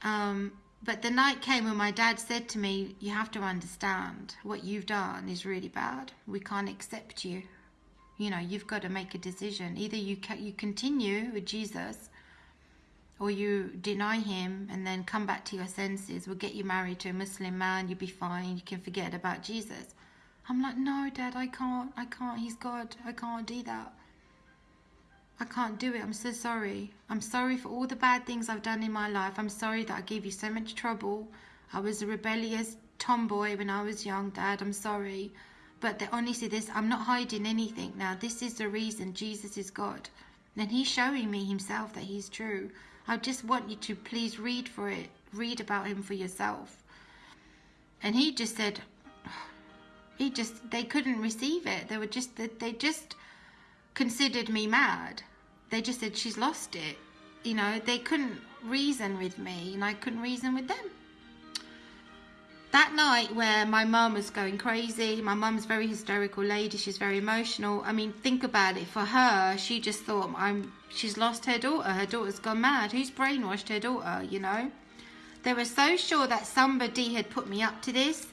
Um, but the night came when my dad said to me, "You have to understand what you've done is really bad. We can't accept you. You know, you've got to make a decision. Either you you continue with Jesus." Or you deny him and then come back to your senses. We'll get you married to a Muslim man. You'll be fine. You can forget about Jesus I'm like, no, Dad, I can't. I can't. He's God. I can't do that. I can't do it. I'm so sorry. I'm sorry for all the bad things I've done in my life. I'm sorry that I gave you so much trouble. I was a rebellious tomboy when I was young, Dad. I'm sorry. But the, honestly, this I'm not hiding anything now. This is the reason Jesus is God. And he's showing me himself that he's true. I just want you to please read for it. Read about him for yourself. And he just said, he just they couldn't receive it they were just they just considered me mad they just said she's lost it you know, they couldn't reason with me and I couldn't reason with them. That night where my mum was going crazy, my mum's very hysterical lady, she's very emotional. I mean, think about it. For her, she just thought I'm she's lost her daughter. Her daughter's gone mad. Who's brainwashed her daughter, you know? They were so sure that somebody had put me up to this,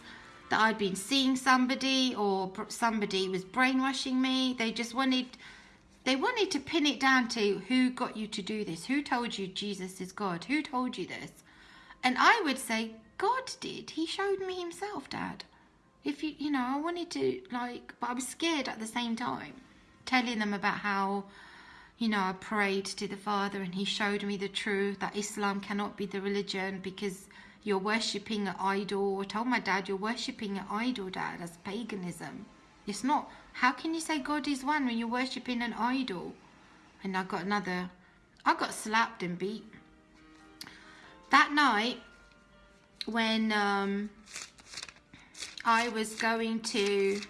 that I'd been seeing somebody or somebody was brainwashing me. They just wanted they wanted to pin it down to who got you to do this? Who told you Jesus is God? Who told you this? And I would say, God did. He showed me himself, Dad. If you, you know, I wanted to, like, but I was scared at the same time, telling them about how, you know, I prayed to the Father and He showed me the truth that Islam cannot be the religion because you're worshipping an idol. I told my dad, you're worshipping an idol, Dad. That's paganism. It's not how can you say God is one when you're worshipping an idol? And I got another, I got slapped and beat. That night, when um, I was going to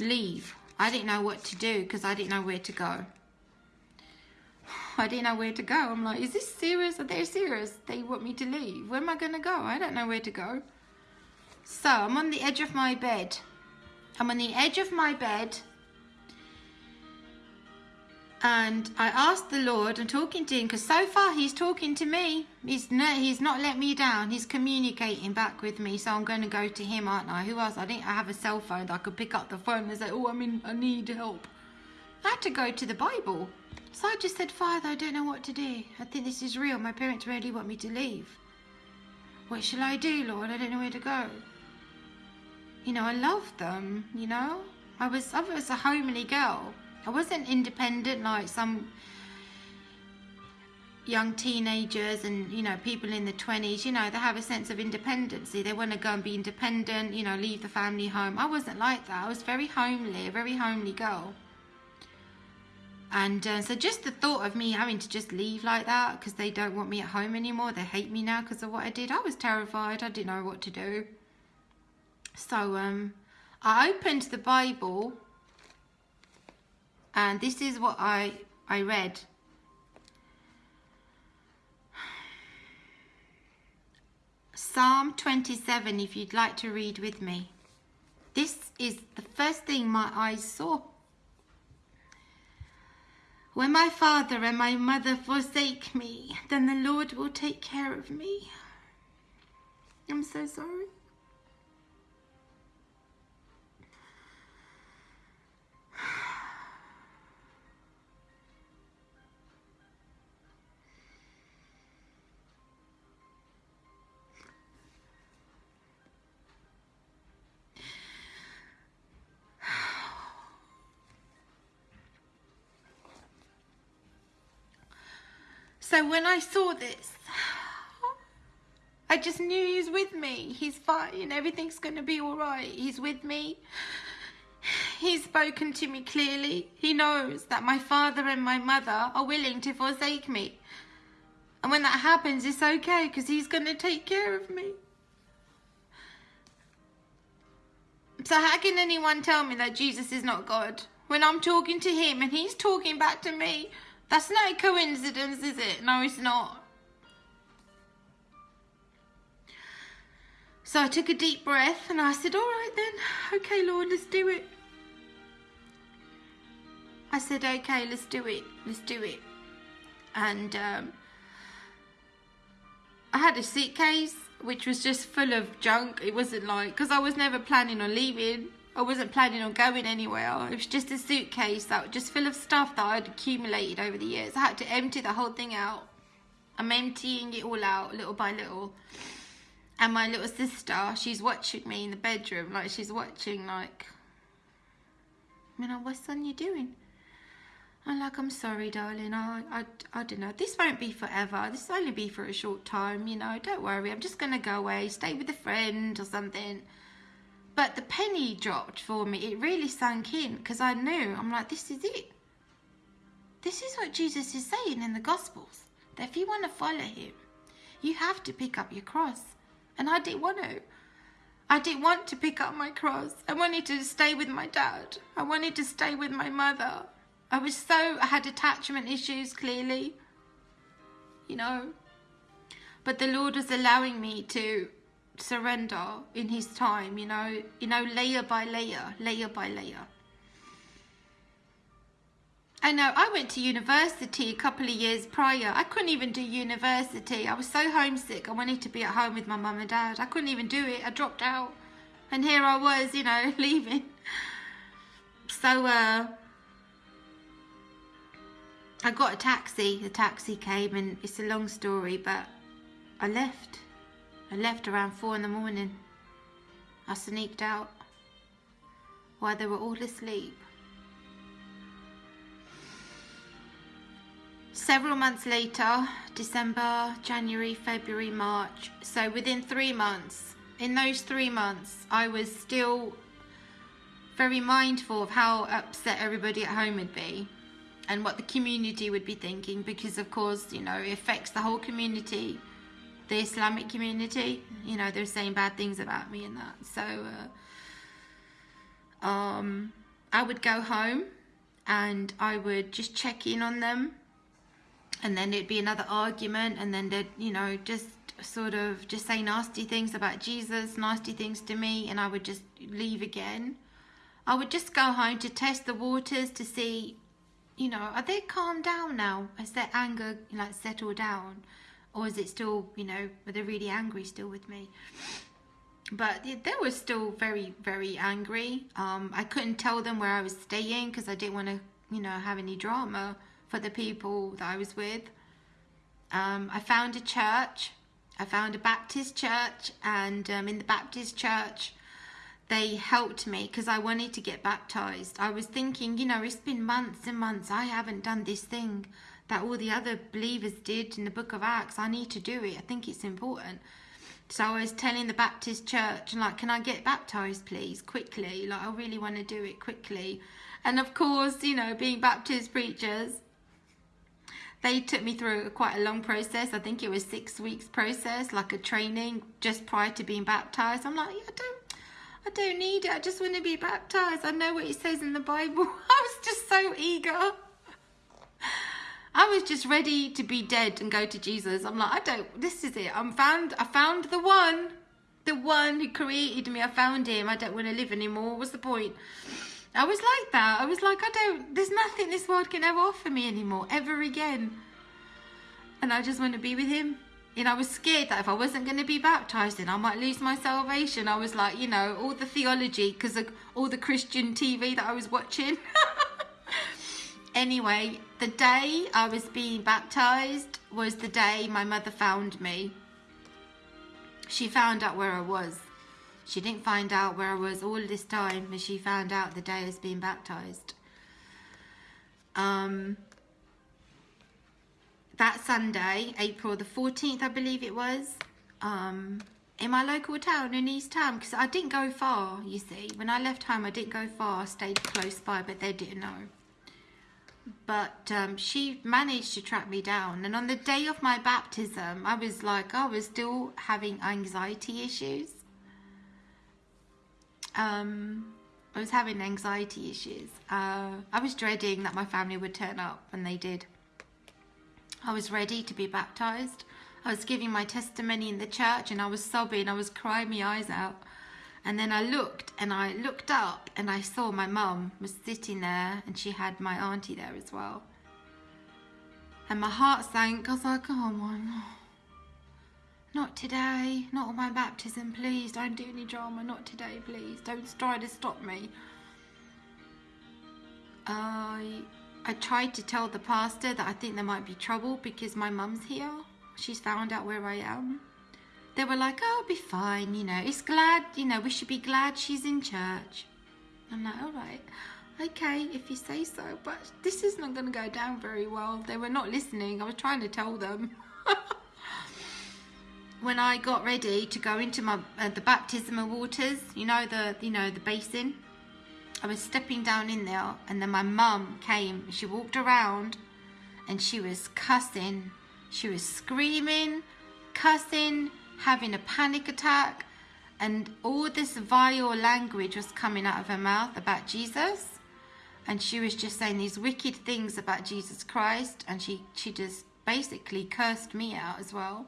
leave, I didn't know what to do because I didn't know where to go. I didn't know where to go. I'm like, is this serious? Are they serious? They want me to leave. Where am I going to go? I don't know where to go. So I'm on the edge of my bed I'm on the edge of my bed and I asked the Lord, I'm talking to him because so far he's talking to me. He's no, he's not let me down. He's communicating back with me. So I'm going to go to him, aren't I? Who else? I didn't I have a cell phone that I could pick up the phone and say, oh, I'm in, I need help. I had to go to the Bible. So I just said, Father, I don't know what to do. I think this is real. My parents really want me to leave. What shall I do, Lord? I don't know where to go you know, I loved them, you know. I was I was a homely girl. I wasn't independent like some young teenagers and you know people in the 20s you know they have a sense of independency they want to go and be independent you know leave the family home i wasn't like that i was very homely a very homely girl and uh, so just the thought of me having to just leave like that because they don't want me at home anymore they hate me now because of what i did i was terrified i didn't know what to do so um, I opened the Bible and this is what I, I read. Psalm 27 if you'd like to read with me. This is the first thing my eyes saw. When my father and my mother forsake me, then the Lord will take care of me. I'm so sorry. So when I saw this, I just knew he's with me. He's fine. Everything's going to be all right. He's with me. He's spoken to me clearly. He knows that my father and my mother are willing to forsake me. And when that happens, it's okay because he's going to take care of me. So how can anyone tell me that Jesus is not God? When I'm talking to him and he's talking back to me, that's not a coincidence, is it? No, it's not. So I took a deep breath and I said, all right then, okay Lord, let's do it. I said, okay, let's do it, let's do it. And um, I had a suitcase which was just full of junk. It wasn't like, because I was never planning on leaving. I wasn't planning on going anywhere. It was just a suitcase that was just full of stuff that I'd accumulated over the years. I had to empty the whole thing out. I'm emptying it all out little by little. And my little sister, she's watching me in the bedroom. Like, she's watching, like, you know, what's son you doing? I'm like, I'm sorry, darling. I, I, I don't know. This won't be forever. This will only be for a short time, you know. Don't worry. I'm just going to go away, stay with a friend or something. But the penny dropped for me. It really sunk in because I knew. I'm like, this is it. This is what Jesus is saying in the Gospels. That if you want to follow him, you have to pick up your cross. And I didn't want to. I didn't want to pick up my cross. I wanted to stay with my dad. I wanted to stay with my mother. I was so, I had attachment issues clearly. you know. But the Lord was allowing me to surrender in His time, you know, you know, layer by layer, layer by layer. I know, I went to university a couple of years prior. I couldn't even do university. I was so homesick. I wanted to be at home with my mum and dad. I couldn't even do it. I dropped out. And here I was, you know, leaving. So, uh, I got a taxi. The taxi came and it's a long story, but I left. I left around four in the morning. I sneaked out while they were all asleep. Several months later, December, January, February, March, so within three months, in those three months, I was still very mindful of how upset everybody at home would be and what the community would be thinking because, of course, you know, it affects the whole community, the Islamic community. You know, they're saying bad things about me and that. So, uh, um, I would go home and I would just check in on them and then it'd be another argument and then they'd you know just sort of just say nasty things about jesus nasty things to me and i would just leave again i would just go home to test the waters to see you know are they calmed down now has their anger like settled down or is it still you know are they really angry still with me but they were still very very angry um, i couldn't tell them where i was staying because i didn't want to you know have any drama for the people that I was with. Um, I found a church. I found a Baptist church, and um, in the Baptist church, they helped me because I wanted to get baptized. I was thinking, you know, it's been months and months. I haven't done this thing that all the other believers did in the book of Acts. I need to do it. I think it's important. So I was telling the Baptist church, and like, can I get baptized, please, quickly? Like, I really want to do it quickly. And of course, you know, being Baptist preachers, they took me through quite a long process. I think it was six weeks process, like a training just prior to being baptized. I'm like, yeah, I don't, I don't need it. I just want to be baptized. I know what it says in the Bible. I was just so eager. I was just ready to be dead and go to Jesus. I'm like, I don't. This is it. I'm found. I found the one, the one who created me. I found him. I don't want to live anymore. What's the point? I was like that. I was like, I don't, there's nothing this world can ever offer me anymore, ever again. And I just want to be with him. And I was scared that if I wasn't going to be baptized, then I might lose my salvation. I was like, you know, all the theology, because of all the Christian TV that I was watching. anyway, the day I was being baptized was the day my mother found me. She found out where I was. She didn't find out where I was all this time, but she found out the day I was being baptized. Um, that Sunday, April the 14th, I believe it was, um, in my local town in East Town, because I didn't go far, you see. When I left home, I didn't go far, I stayed close by, but they didn't know. But um, she managed to track me down. And on the day of my baptism, I was like, I was still having anxiety issues um, I was having anxiety issues. Uh, I was dreading that my family would turn up, and they did. I was ready to be baptized. I was giving my testimony in the church, and I was sobbing. I was crying my eyes out. And then I looked, and I looked up, and I saw my mum was sitting there, and she had my auntie there as well. And my heart sank. I was like, oh my. Not today, not on my baptism, please. Don't do any drama, not today, please. Don't try to stop me. I I tried to tell the pastor that I think there might be trouble because my mum's here. She's found out where I am. They were like, oh, I'll be fine, you know. It's glad, you know, we should be glad she's in church. I'm like, all right, okay, if you say so. But this is not going to go down very well. They were not listening. I was trying to tell them. when I got ready to go into my uh, the baptismal waters, you know the you know the basin, I was stepping down in there, and then my mum came. She walked around, and she was cussing. She was screaming, cussing, having a panic attack, and all this vile language was coming out of her mouth about Jesus, and she was just saying these wicked things about Jesus Christ, and she she just basically cursed me out as well.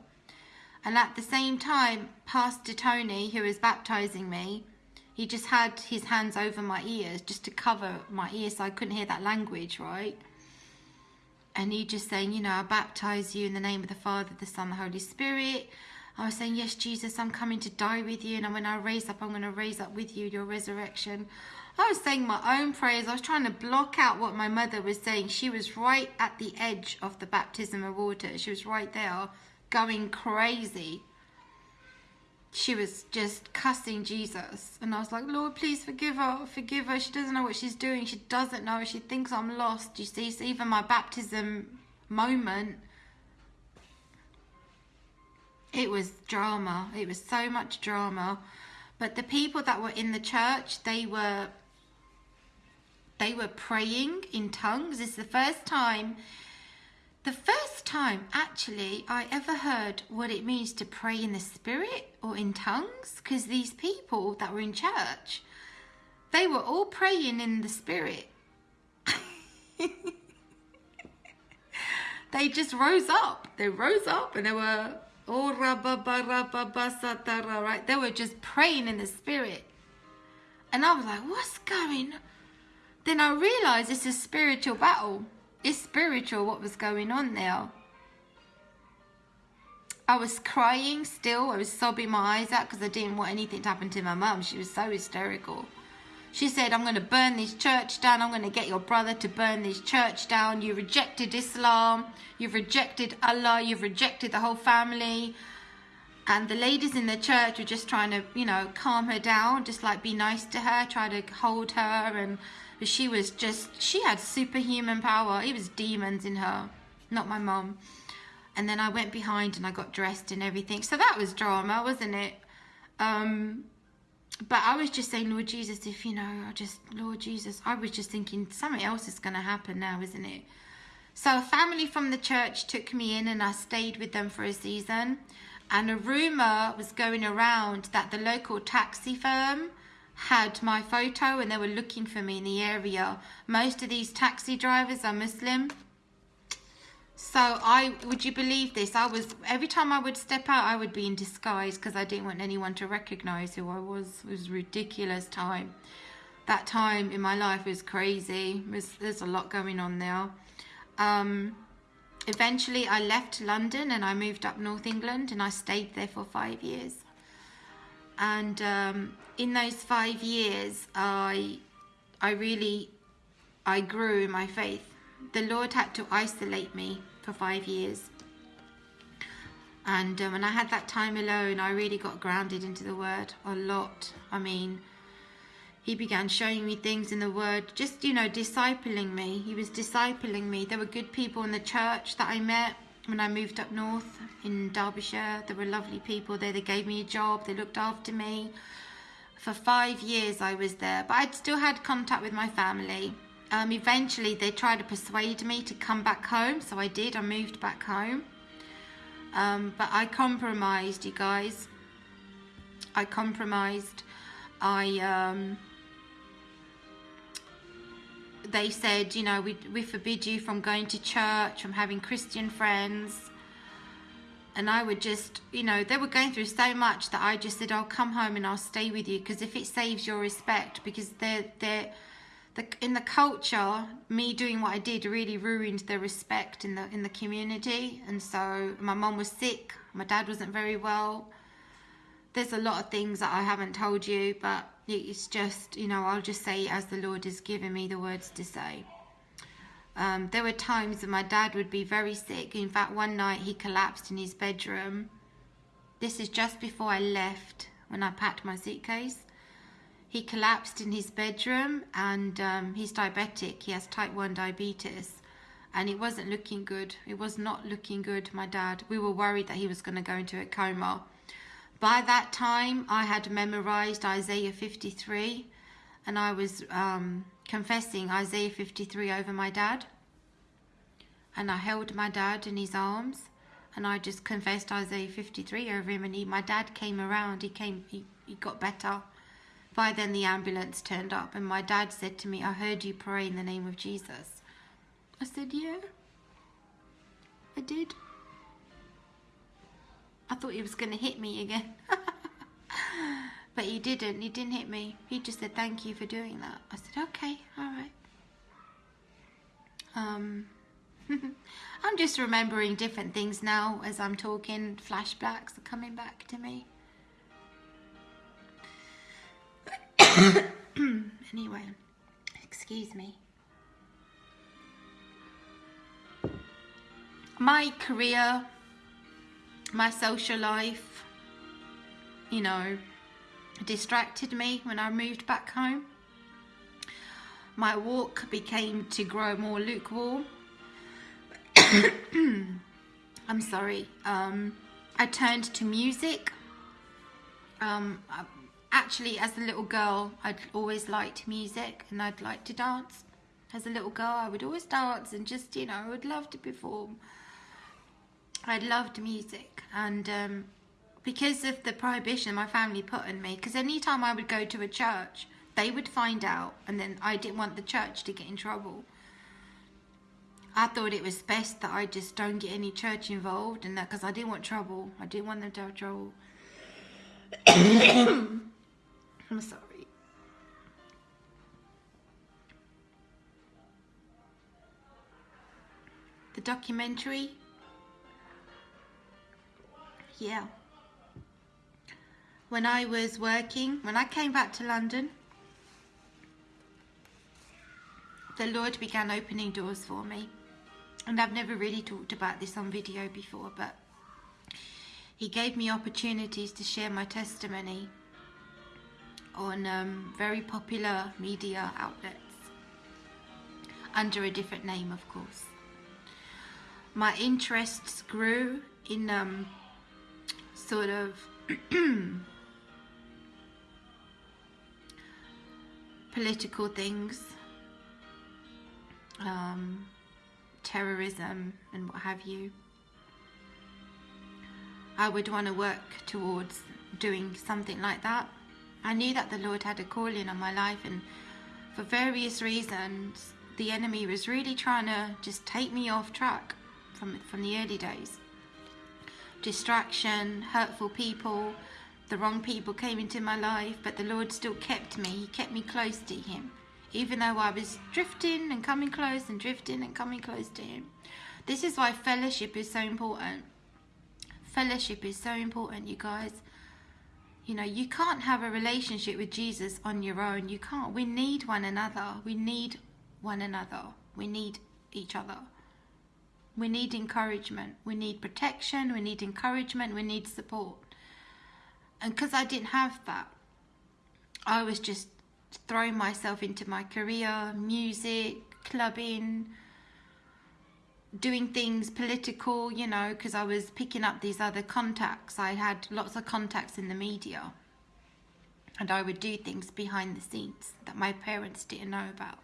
And at the same time, Pastor Tony, who was baptizing me, he just had his hands over my ears just to cover my ears so I couldn't hear that language, right? And he just saying, you know, I baptize you in the name of the Father, the Son, the Holy Spirit. I was saying, yes, Jesus, I'm coming to die with you. And when I raise up, I'm going to raise up with you, your resurrection. I was saying my own prayers. I was trying to block out what my mother was saying. She was right at the edge of the baptism of water. She was right there going crazy. She was just cussing Jesus. And I was like, Lord, please forgive her. Forgive her. She doesn't know what she's doing. She doesn't know. She thinks I'm lost. You see, so even my baptism moment, it was drama. It was so much drama. But the people that were in the church, they were they were praying in tongues. It's the first time the first time, actually, I ever heard what it means to pray in the spirit or in tongues, because these people that were in church, they were all praying in the spirit. they just rose up. They rose up and they were oh right. They were just praying in the spirit. And I was like, what's going on? Then I realized it's a spiritual battle it's spiritual what was going on there. I was crying still. I was sobbing my eyes out because I didn't want anything to happen to my mum. She was so hysterical. She said, I'm going to burn this church down. I'm going to get your brother to burn this church down. You rejected Islam. You've rejected Allah. You've rejected the whole family. And the ladies in the church were just trying to, you know, calm her down, just like be nice to her, try to hold her and she was just, she had superhuman power. It was demons in her, not my mom. And then I went behind and I got dressed and everything. So that was drama, wasn't it? Um, but I was just saying, Lord Jesus, if you know, I just, Lord Jesus, I was just thinking something else is going to happen now, isn't it? So a family from the church took me in and I stayed with them for a season. And a rumour was going around that the local taxi firm had my photo and they were looking for me in the area. Most of these taxi drivers are Muslim. So I, would you believe this? I was, every time I would step out, I would be in disguise because I didn't want anyone to recognize who I was. It was ridiculous time. That time in my life was crazy. Was, there's a lot going on there. Um, eventually I left London and I moved up North England and I stayed there for five years and um, in those five years I I really I grew in my faith the Lord had to isolate me for five years and um, when I had that time alone I really got grounded into the word a lot I mean he began showing me things in the word just you know discipling me he was discipling me there were good people in the church that I met when I moved up north in Derbyshire. There were lovely people there. They gave me a job. They looked after me. For five years I was there, but I'd still had contact with my family. Um, eventually they tried to persuade me to come back home, so I did. I moved back home. Um, but I compromised, you guys. I compromised. I um, they said, you know, we, we forbid you from going to church, from having Christian friends. And I would just, you know, they were going through so much that I just said, I'll come home and I'll stay with you because if it saves your respect, because they're, they're, the, in the culture, me doing what I did really ruined the respect in the in the community. And so my mom was sick, my dad wasn't very well. There's a lot of things that I haven't told you, but it's just, you know, I'll just say as the Lord has given me the words to say. Um, there were times that my dad would be very sick. In fact, one night he collapsed in his bedroom. This is just before I left when I packed my suitcase. He collapsed in his bedroom and um, he's diabetic. He has type 1 diabetes and it wasn't looking good. It was not looking good, my dad. We were worried that he was going to go into a coma. By that time, I had memorized Isaiah 53 and I was um, confessing Isaiah 53 over my dad. And I held my dad in his arms and I just confessed Isaiah 53 over him and he, my dad came around, he came, he, he got better. By then the ambulance turned up and my dad said to me, I heard you pray in the name of Jesus. I said, yeah. I did. I thought he was going to hit me again. but he didn't. He didn't hit me. He just said, thank you for doing that. I said, okay, all right. Um, I'm just remembering different things now as I'm talking. Flashbacks are coming back to me. anyway, excuse me. My career, my social life, you know, distracted me when I moved back home. My walk became to grow more lukewarm. I'm sorry. Um, I turned to music. Um, actually, as a little girl, I'd always liked music and I'd like to dance. As a little girl, I would always dance and just, you know, I would love to perform. I loved music and um, because of the prohibition my family put on me, because anytime I would go to a church, they would find out and then I didn't want the church to get in trouble. I thought it was best that I just don't get any church involved and that because I didn't want trouble. I didn't want them to have trouble. I'm sorry. The documentary. Yeah. When I was working, when I came back to London, the Lord began opening doors for me. And I've never really talked about this on video before, but He gave me opportunities to share my testimony on um, very popular media outlets under a different name, of course. My interests grew in um, sort of political things, um, terrorism, and what have you. I would want to work towards doing something like that. I knew that the Lord had a calling on my life, and for various reasons, the enemy was really trying to just take me off track from from the early days. Distraction, hurtful people, the wrong people came into my life, but the Lord still kept me. He kept me close to Him, even though I was drifting and coming close and drifting and coming close to Him. This is why fellowship is so important. Fellowship is so important, you guys. You know, you can't have a relationship with Jesus on your own. You can't. We need one another. We need one another. We need each other. We need encouragement. We need protection. We need encouragement. We need support. And because I didn't have that, I was just throwing myself into my career, music, clubbing, doing things political, you know, because I was picking up these other contacts. I had lots of contacts in the media. And I would do things behind the scenes that my parents didn't know about.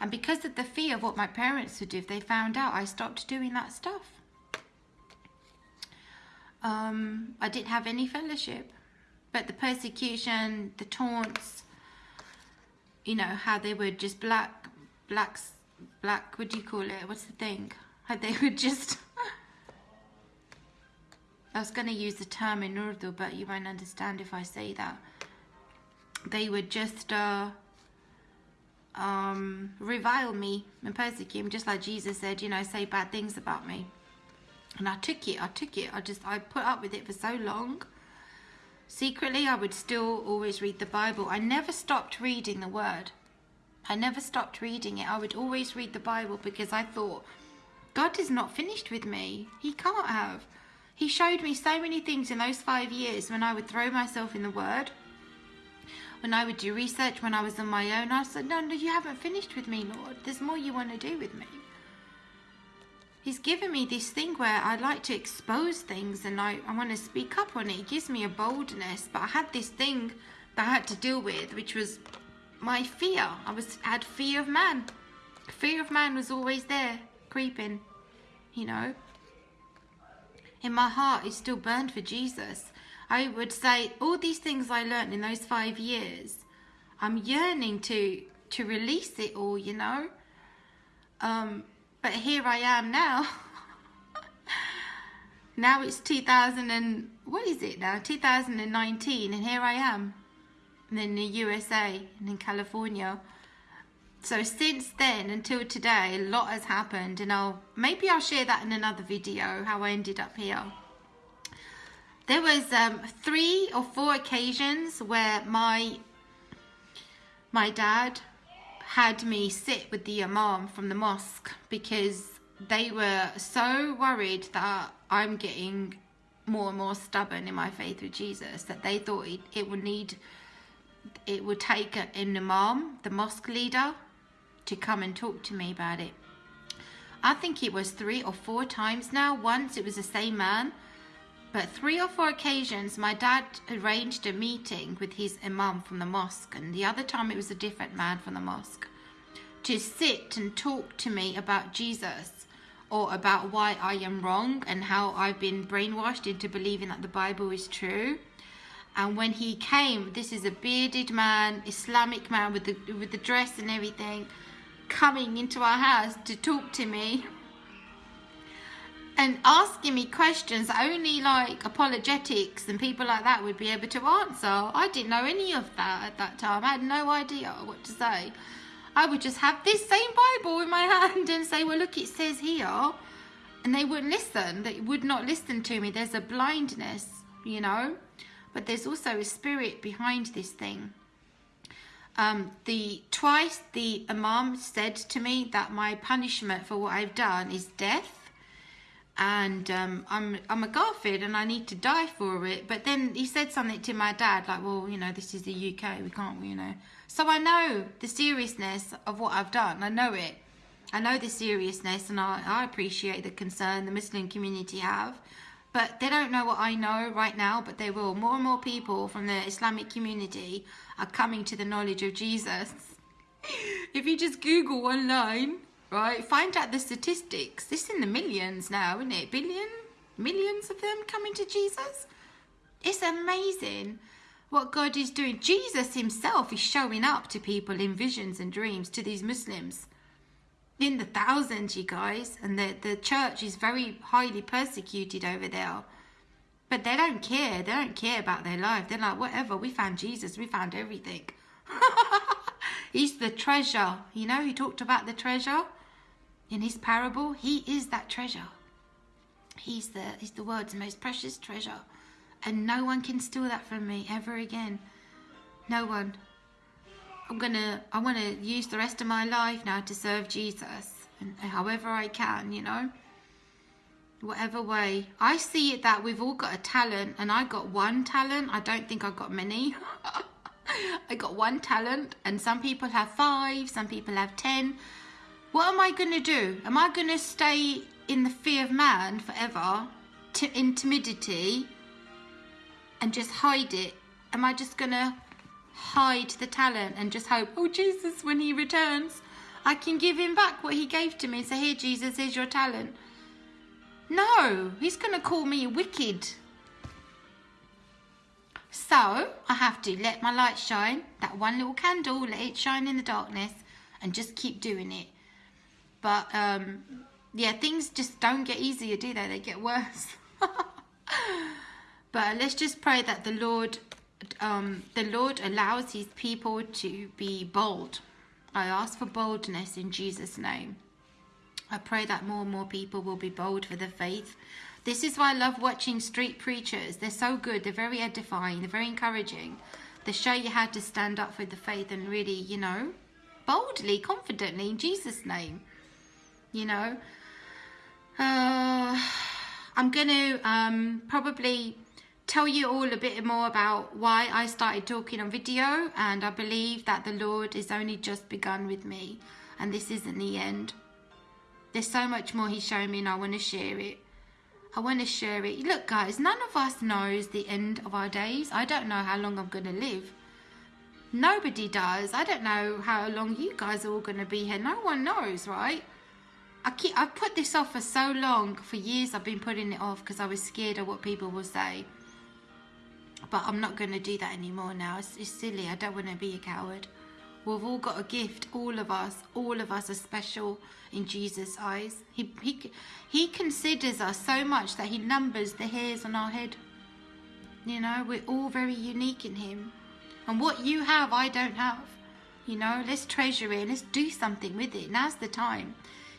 And because of the fear of what my parents would do if they found out, I stopped doing that stuff. Um, I didn't have any fellowship. But the persecution, the taunts, you know, how they would just black, blacks, black, what do you call it? What's the thing? They would just... I was going to use the term in Urdu, but you won't understand if I say that. They would just uh, um, revile me and persecute me, just like Jesus said, you know, say bad things about me. And I took it, I took it, I just, I put up with it for so long. Secretly, I would still always read the Bible. I never stopped reading the Word. I never stopped reading it. I would always read the Bible because I thought, God is not finished with me. He can't have. He showed me so many things in those five years when I would throw myself in the Word, when I would do research, when I was on my own. I said, No, no, you haven't finished with me, Lord. There's more you want to do with me. He's given me this thing where I like to expose things and I, I want to speak up on it. It gives me a boldness. But I had this thing that I had to deal with, which was my fear. I was had fear of man. Fear of man was always there, creeping, you know. In my heart, it's still burned for Jesus. I would say all these things I learned in those five years, I'm yearning to to release it all, you know. Um, but here I am now. now it's 2000 and what is it now 2019 and here I am in the USA and in California. So since then until today a lot has happened and I'll maybe I'll share that in another video how I ended up here. There was um, three or four occasions where my my dad had me sit with the imam from the mosque because they were so worried that I'm getting more and more stubborn in my faith with Jesus that they thought it, it would need, it would take an imam, the mosque leader, to come and talk to me about it. I think it was three or four times now. Once it was the same man, but three or four occasions my dad arranged a meeting with his imam from the mosque, and the other time it was a different man from the mosque to sit and talk to me about Jesus or about why I am wrong and how I've been brainwashed into believing that the Bible is true. And when he came, this is a bearded man, Islamic man with the with the dress and everything, coming into our house to talk to me and asking me questions only like apologetics and people like that would be able to answer. I didn't know any of that at that time. I had no idea what to say. I would just have this same Bible in my hand and say, well, look, it says here. And they wouldn't listen. They would not listen to me. There's a blindness, you know. But there's also a spirit behind this thing. Um, the twice the imam said to me that my punishment for what I've done is death and um, I'm I'm a kafir and I need to die for it. But then he said something to my dad like, well, you know, this is the UK, we can't, you know, so I know the seriousness of what I've done. I know it. I know the seriousness and I, I appreciate the concern the Muslim community have. But they don't know what I know right now, but they will. More and more people from the Islamic community are coming to the knowledge of Jesus. if you just Google online, right, find out the statistics. It's in the millions now, isn't it? Billion? Millions of them coming to Jesus? It's amazing what God is doing. Jesus himself is showing up to people in visions and dreams, to these Muslims. In the thousands, you guys. And the, the church is very highly persecuted over there. But they don't care. They don't care about their life. They're like, whatever, we found Jesus. We found everything. He's the treasure. You know, he talked about the treasure in his parable. He is that treasure. He's the, he's the world's most precious treasure and no one can steal that from me ever again. No one. I'm gonna, I want to use the rest of my life now to serve Jesus, and however I can, you know. Whatever way. I see it that we've all got a talent, and I got one talent. I don't think I've got many. I got one talent, and some people have five, some people have ten. What am I to do? Am I to stay in the fear of man forever, in timidity, and just hide it? Am I just to hide the talent and just hope, oh, Jesus, when he returns, I can give him back what he gave to me. So here, Jesus, here's your talent. No, he's going to call me wicked. So I have to let my light shine, that one little candle, let it shine in the darkness and just keep doing it. But um, yeah, things just don't get easier, do they? They get worse. But let's just pray that the Lord, um, the Lord allows His people to be bold. I ask for boldness in Jesus' name. I pray that more and more people will be bold for the faith. This is why I love watching street preachers. They're so good. They're very edifying. They're very encouraging. They show you how to stand up for the faith and really, you know, boldly, confidently in Jesus' name. You know, uh, I'm going to um, probably tell you all a bit more about why I started talking on video and I believe that the Lord has only just begun with me and this isn't the end. There's so much more he's showing me and I want to share it. I want to share it. Look guys, none of us knows the end of our days. I don't know how long I'm going to live. Nobody does. I don't know how long you guys are all going to be here. No one knows, right? I keep, I've put this off for so long. For years I've been putting it off because I was scared of what people will say. But I'm not going to do that anymore now. It's, it's silly. I don't want to be a coward. We've all got a gift. All of us. All of us are special in Jesus' eyes. He, he, he considers us so much that he numbers the hairs on our head. You know, we're all very unique in him. And what you have, I don't have. You know, let's treasure it. Let's do something with it. Now's the time.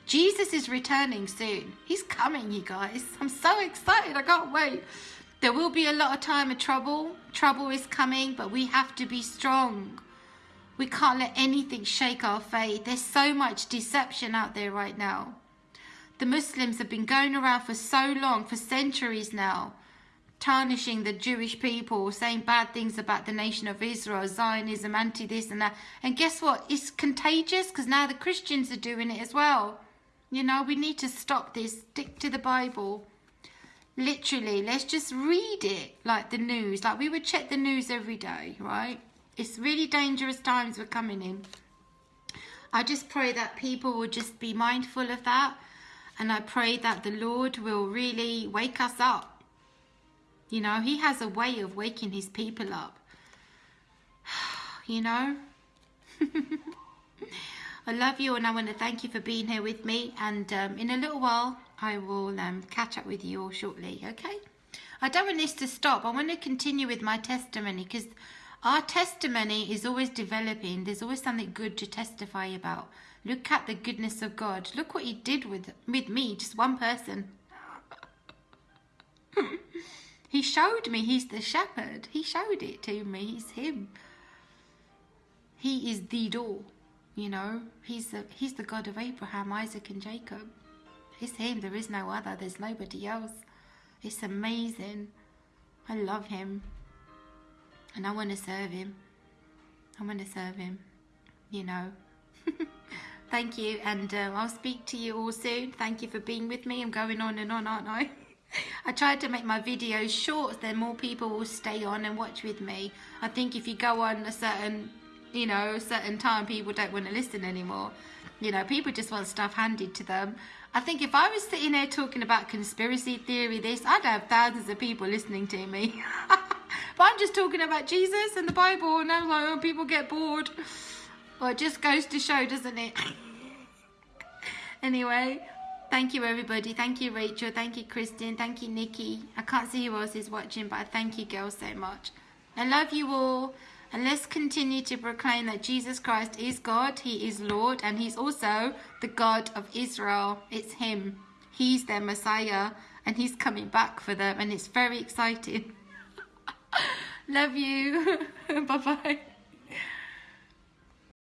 Jesus is returning soon. He's coming, you guys. I'm so excited. I can't wait. There will be a lot of time of trouble. Trouble is coming, but we have to be strong. We can't let anything shake our faith. There's so much deception out there right now. The Muslims have been going around for so long, for centuries now, tarnishing the Jewish people, saying bad things about the nation of Israel, Zionism, anti this and that. And guess what? It's contagious because now the Christians are doing it as well. You know, we need to stop this. Stick to the Bible. Literally, let's just read it like the news. Like we would check the news every day, right? It's really dangerous times we're coming in. I just pray that people will just be mindful of that. And I pray that the Lord will really wake us up. You know, He has a way of waking His people up. You know? I love you and I want to thank you for being here with me. And um, in a little while, I will um, catch up with you all shortly, okay? I don't want this to stop. I want to continue with my testimony because our testimony is always developing. There's always something good to testify about. Look at the goodness of God. Look what he did with, with me, just one person. he showed me he's the shepherd. He showed it to me. He's him. He is the door. You know, he's the, he's the God of Abraham, Isaac and Jacob. It's him. There is no other. There's nobody else. It's amazing. I love him and I want to serve him. I want to serve him, you know. Thank you, and um, I'll speak to you all soon. Thank you for being with me. I'm going on and on, aren't I? I tried to make my videos short, then more people will stay on and watch with me. I think if you go on a certain, you know, a certain time, people don't want to listen anymore. You know, people just want stuff handed to them. I think if I was sitting there talking about conspiracy theory, this, I'd have thousands of people listening to me. But I'm just talking about Jesus and the Bible, and I'm like, oh, people get bored. Well, it just goes to show, doesn't it? anyway, thank you, everybody. Thank you, Rachel. Thank you, Kristen. Thank you, Nikki. I can't see who else is watching, but I thank you, girls, so much. I love you all. And let's continue to proclaim that Jesus Christ is God, He is Lord, and He's also the God of Israel. It's Him. He's their Messiah, and He's coming back for them, and it's very exciting. Love you. Bye-bye.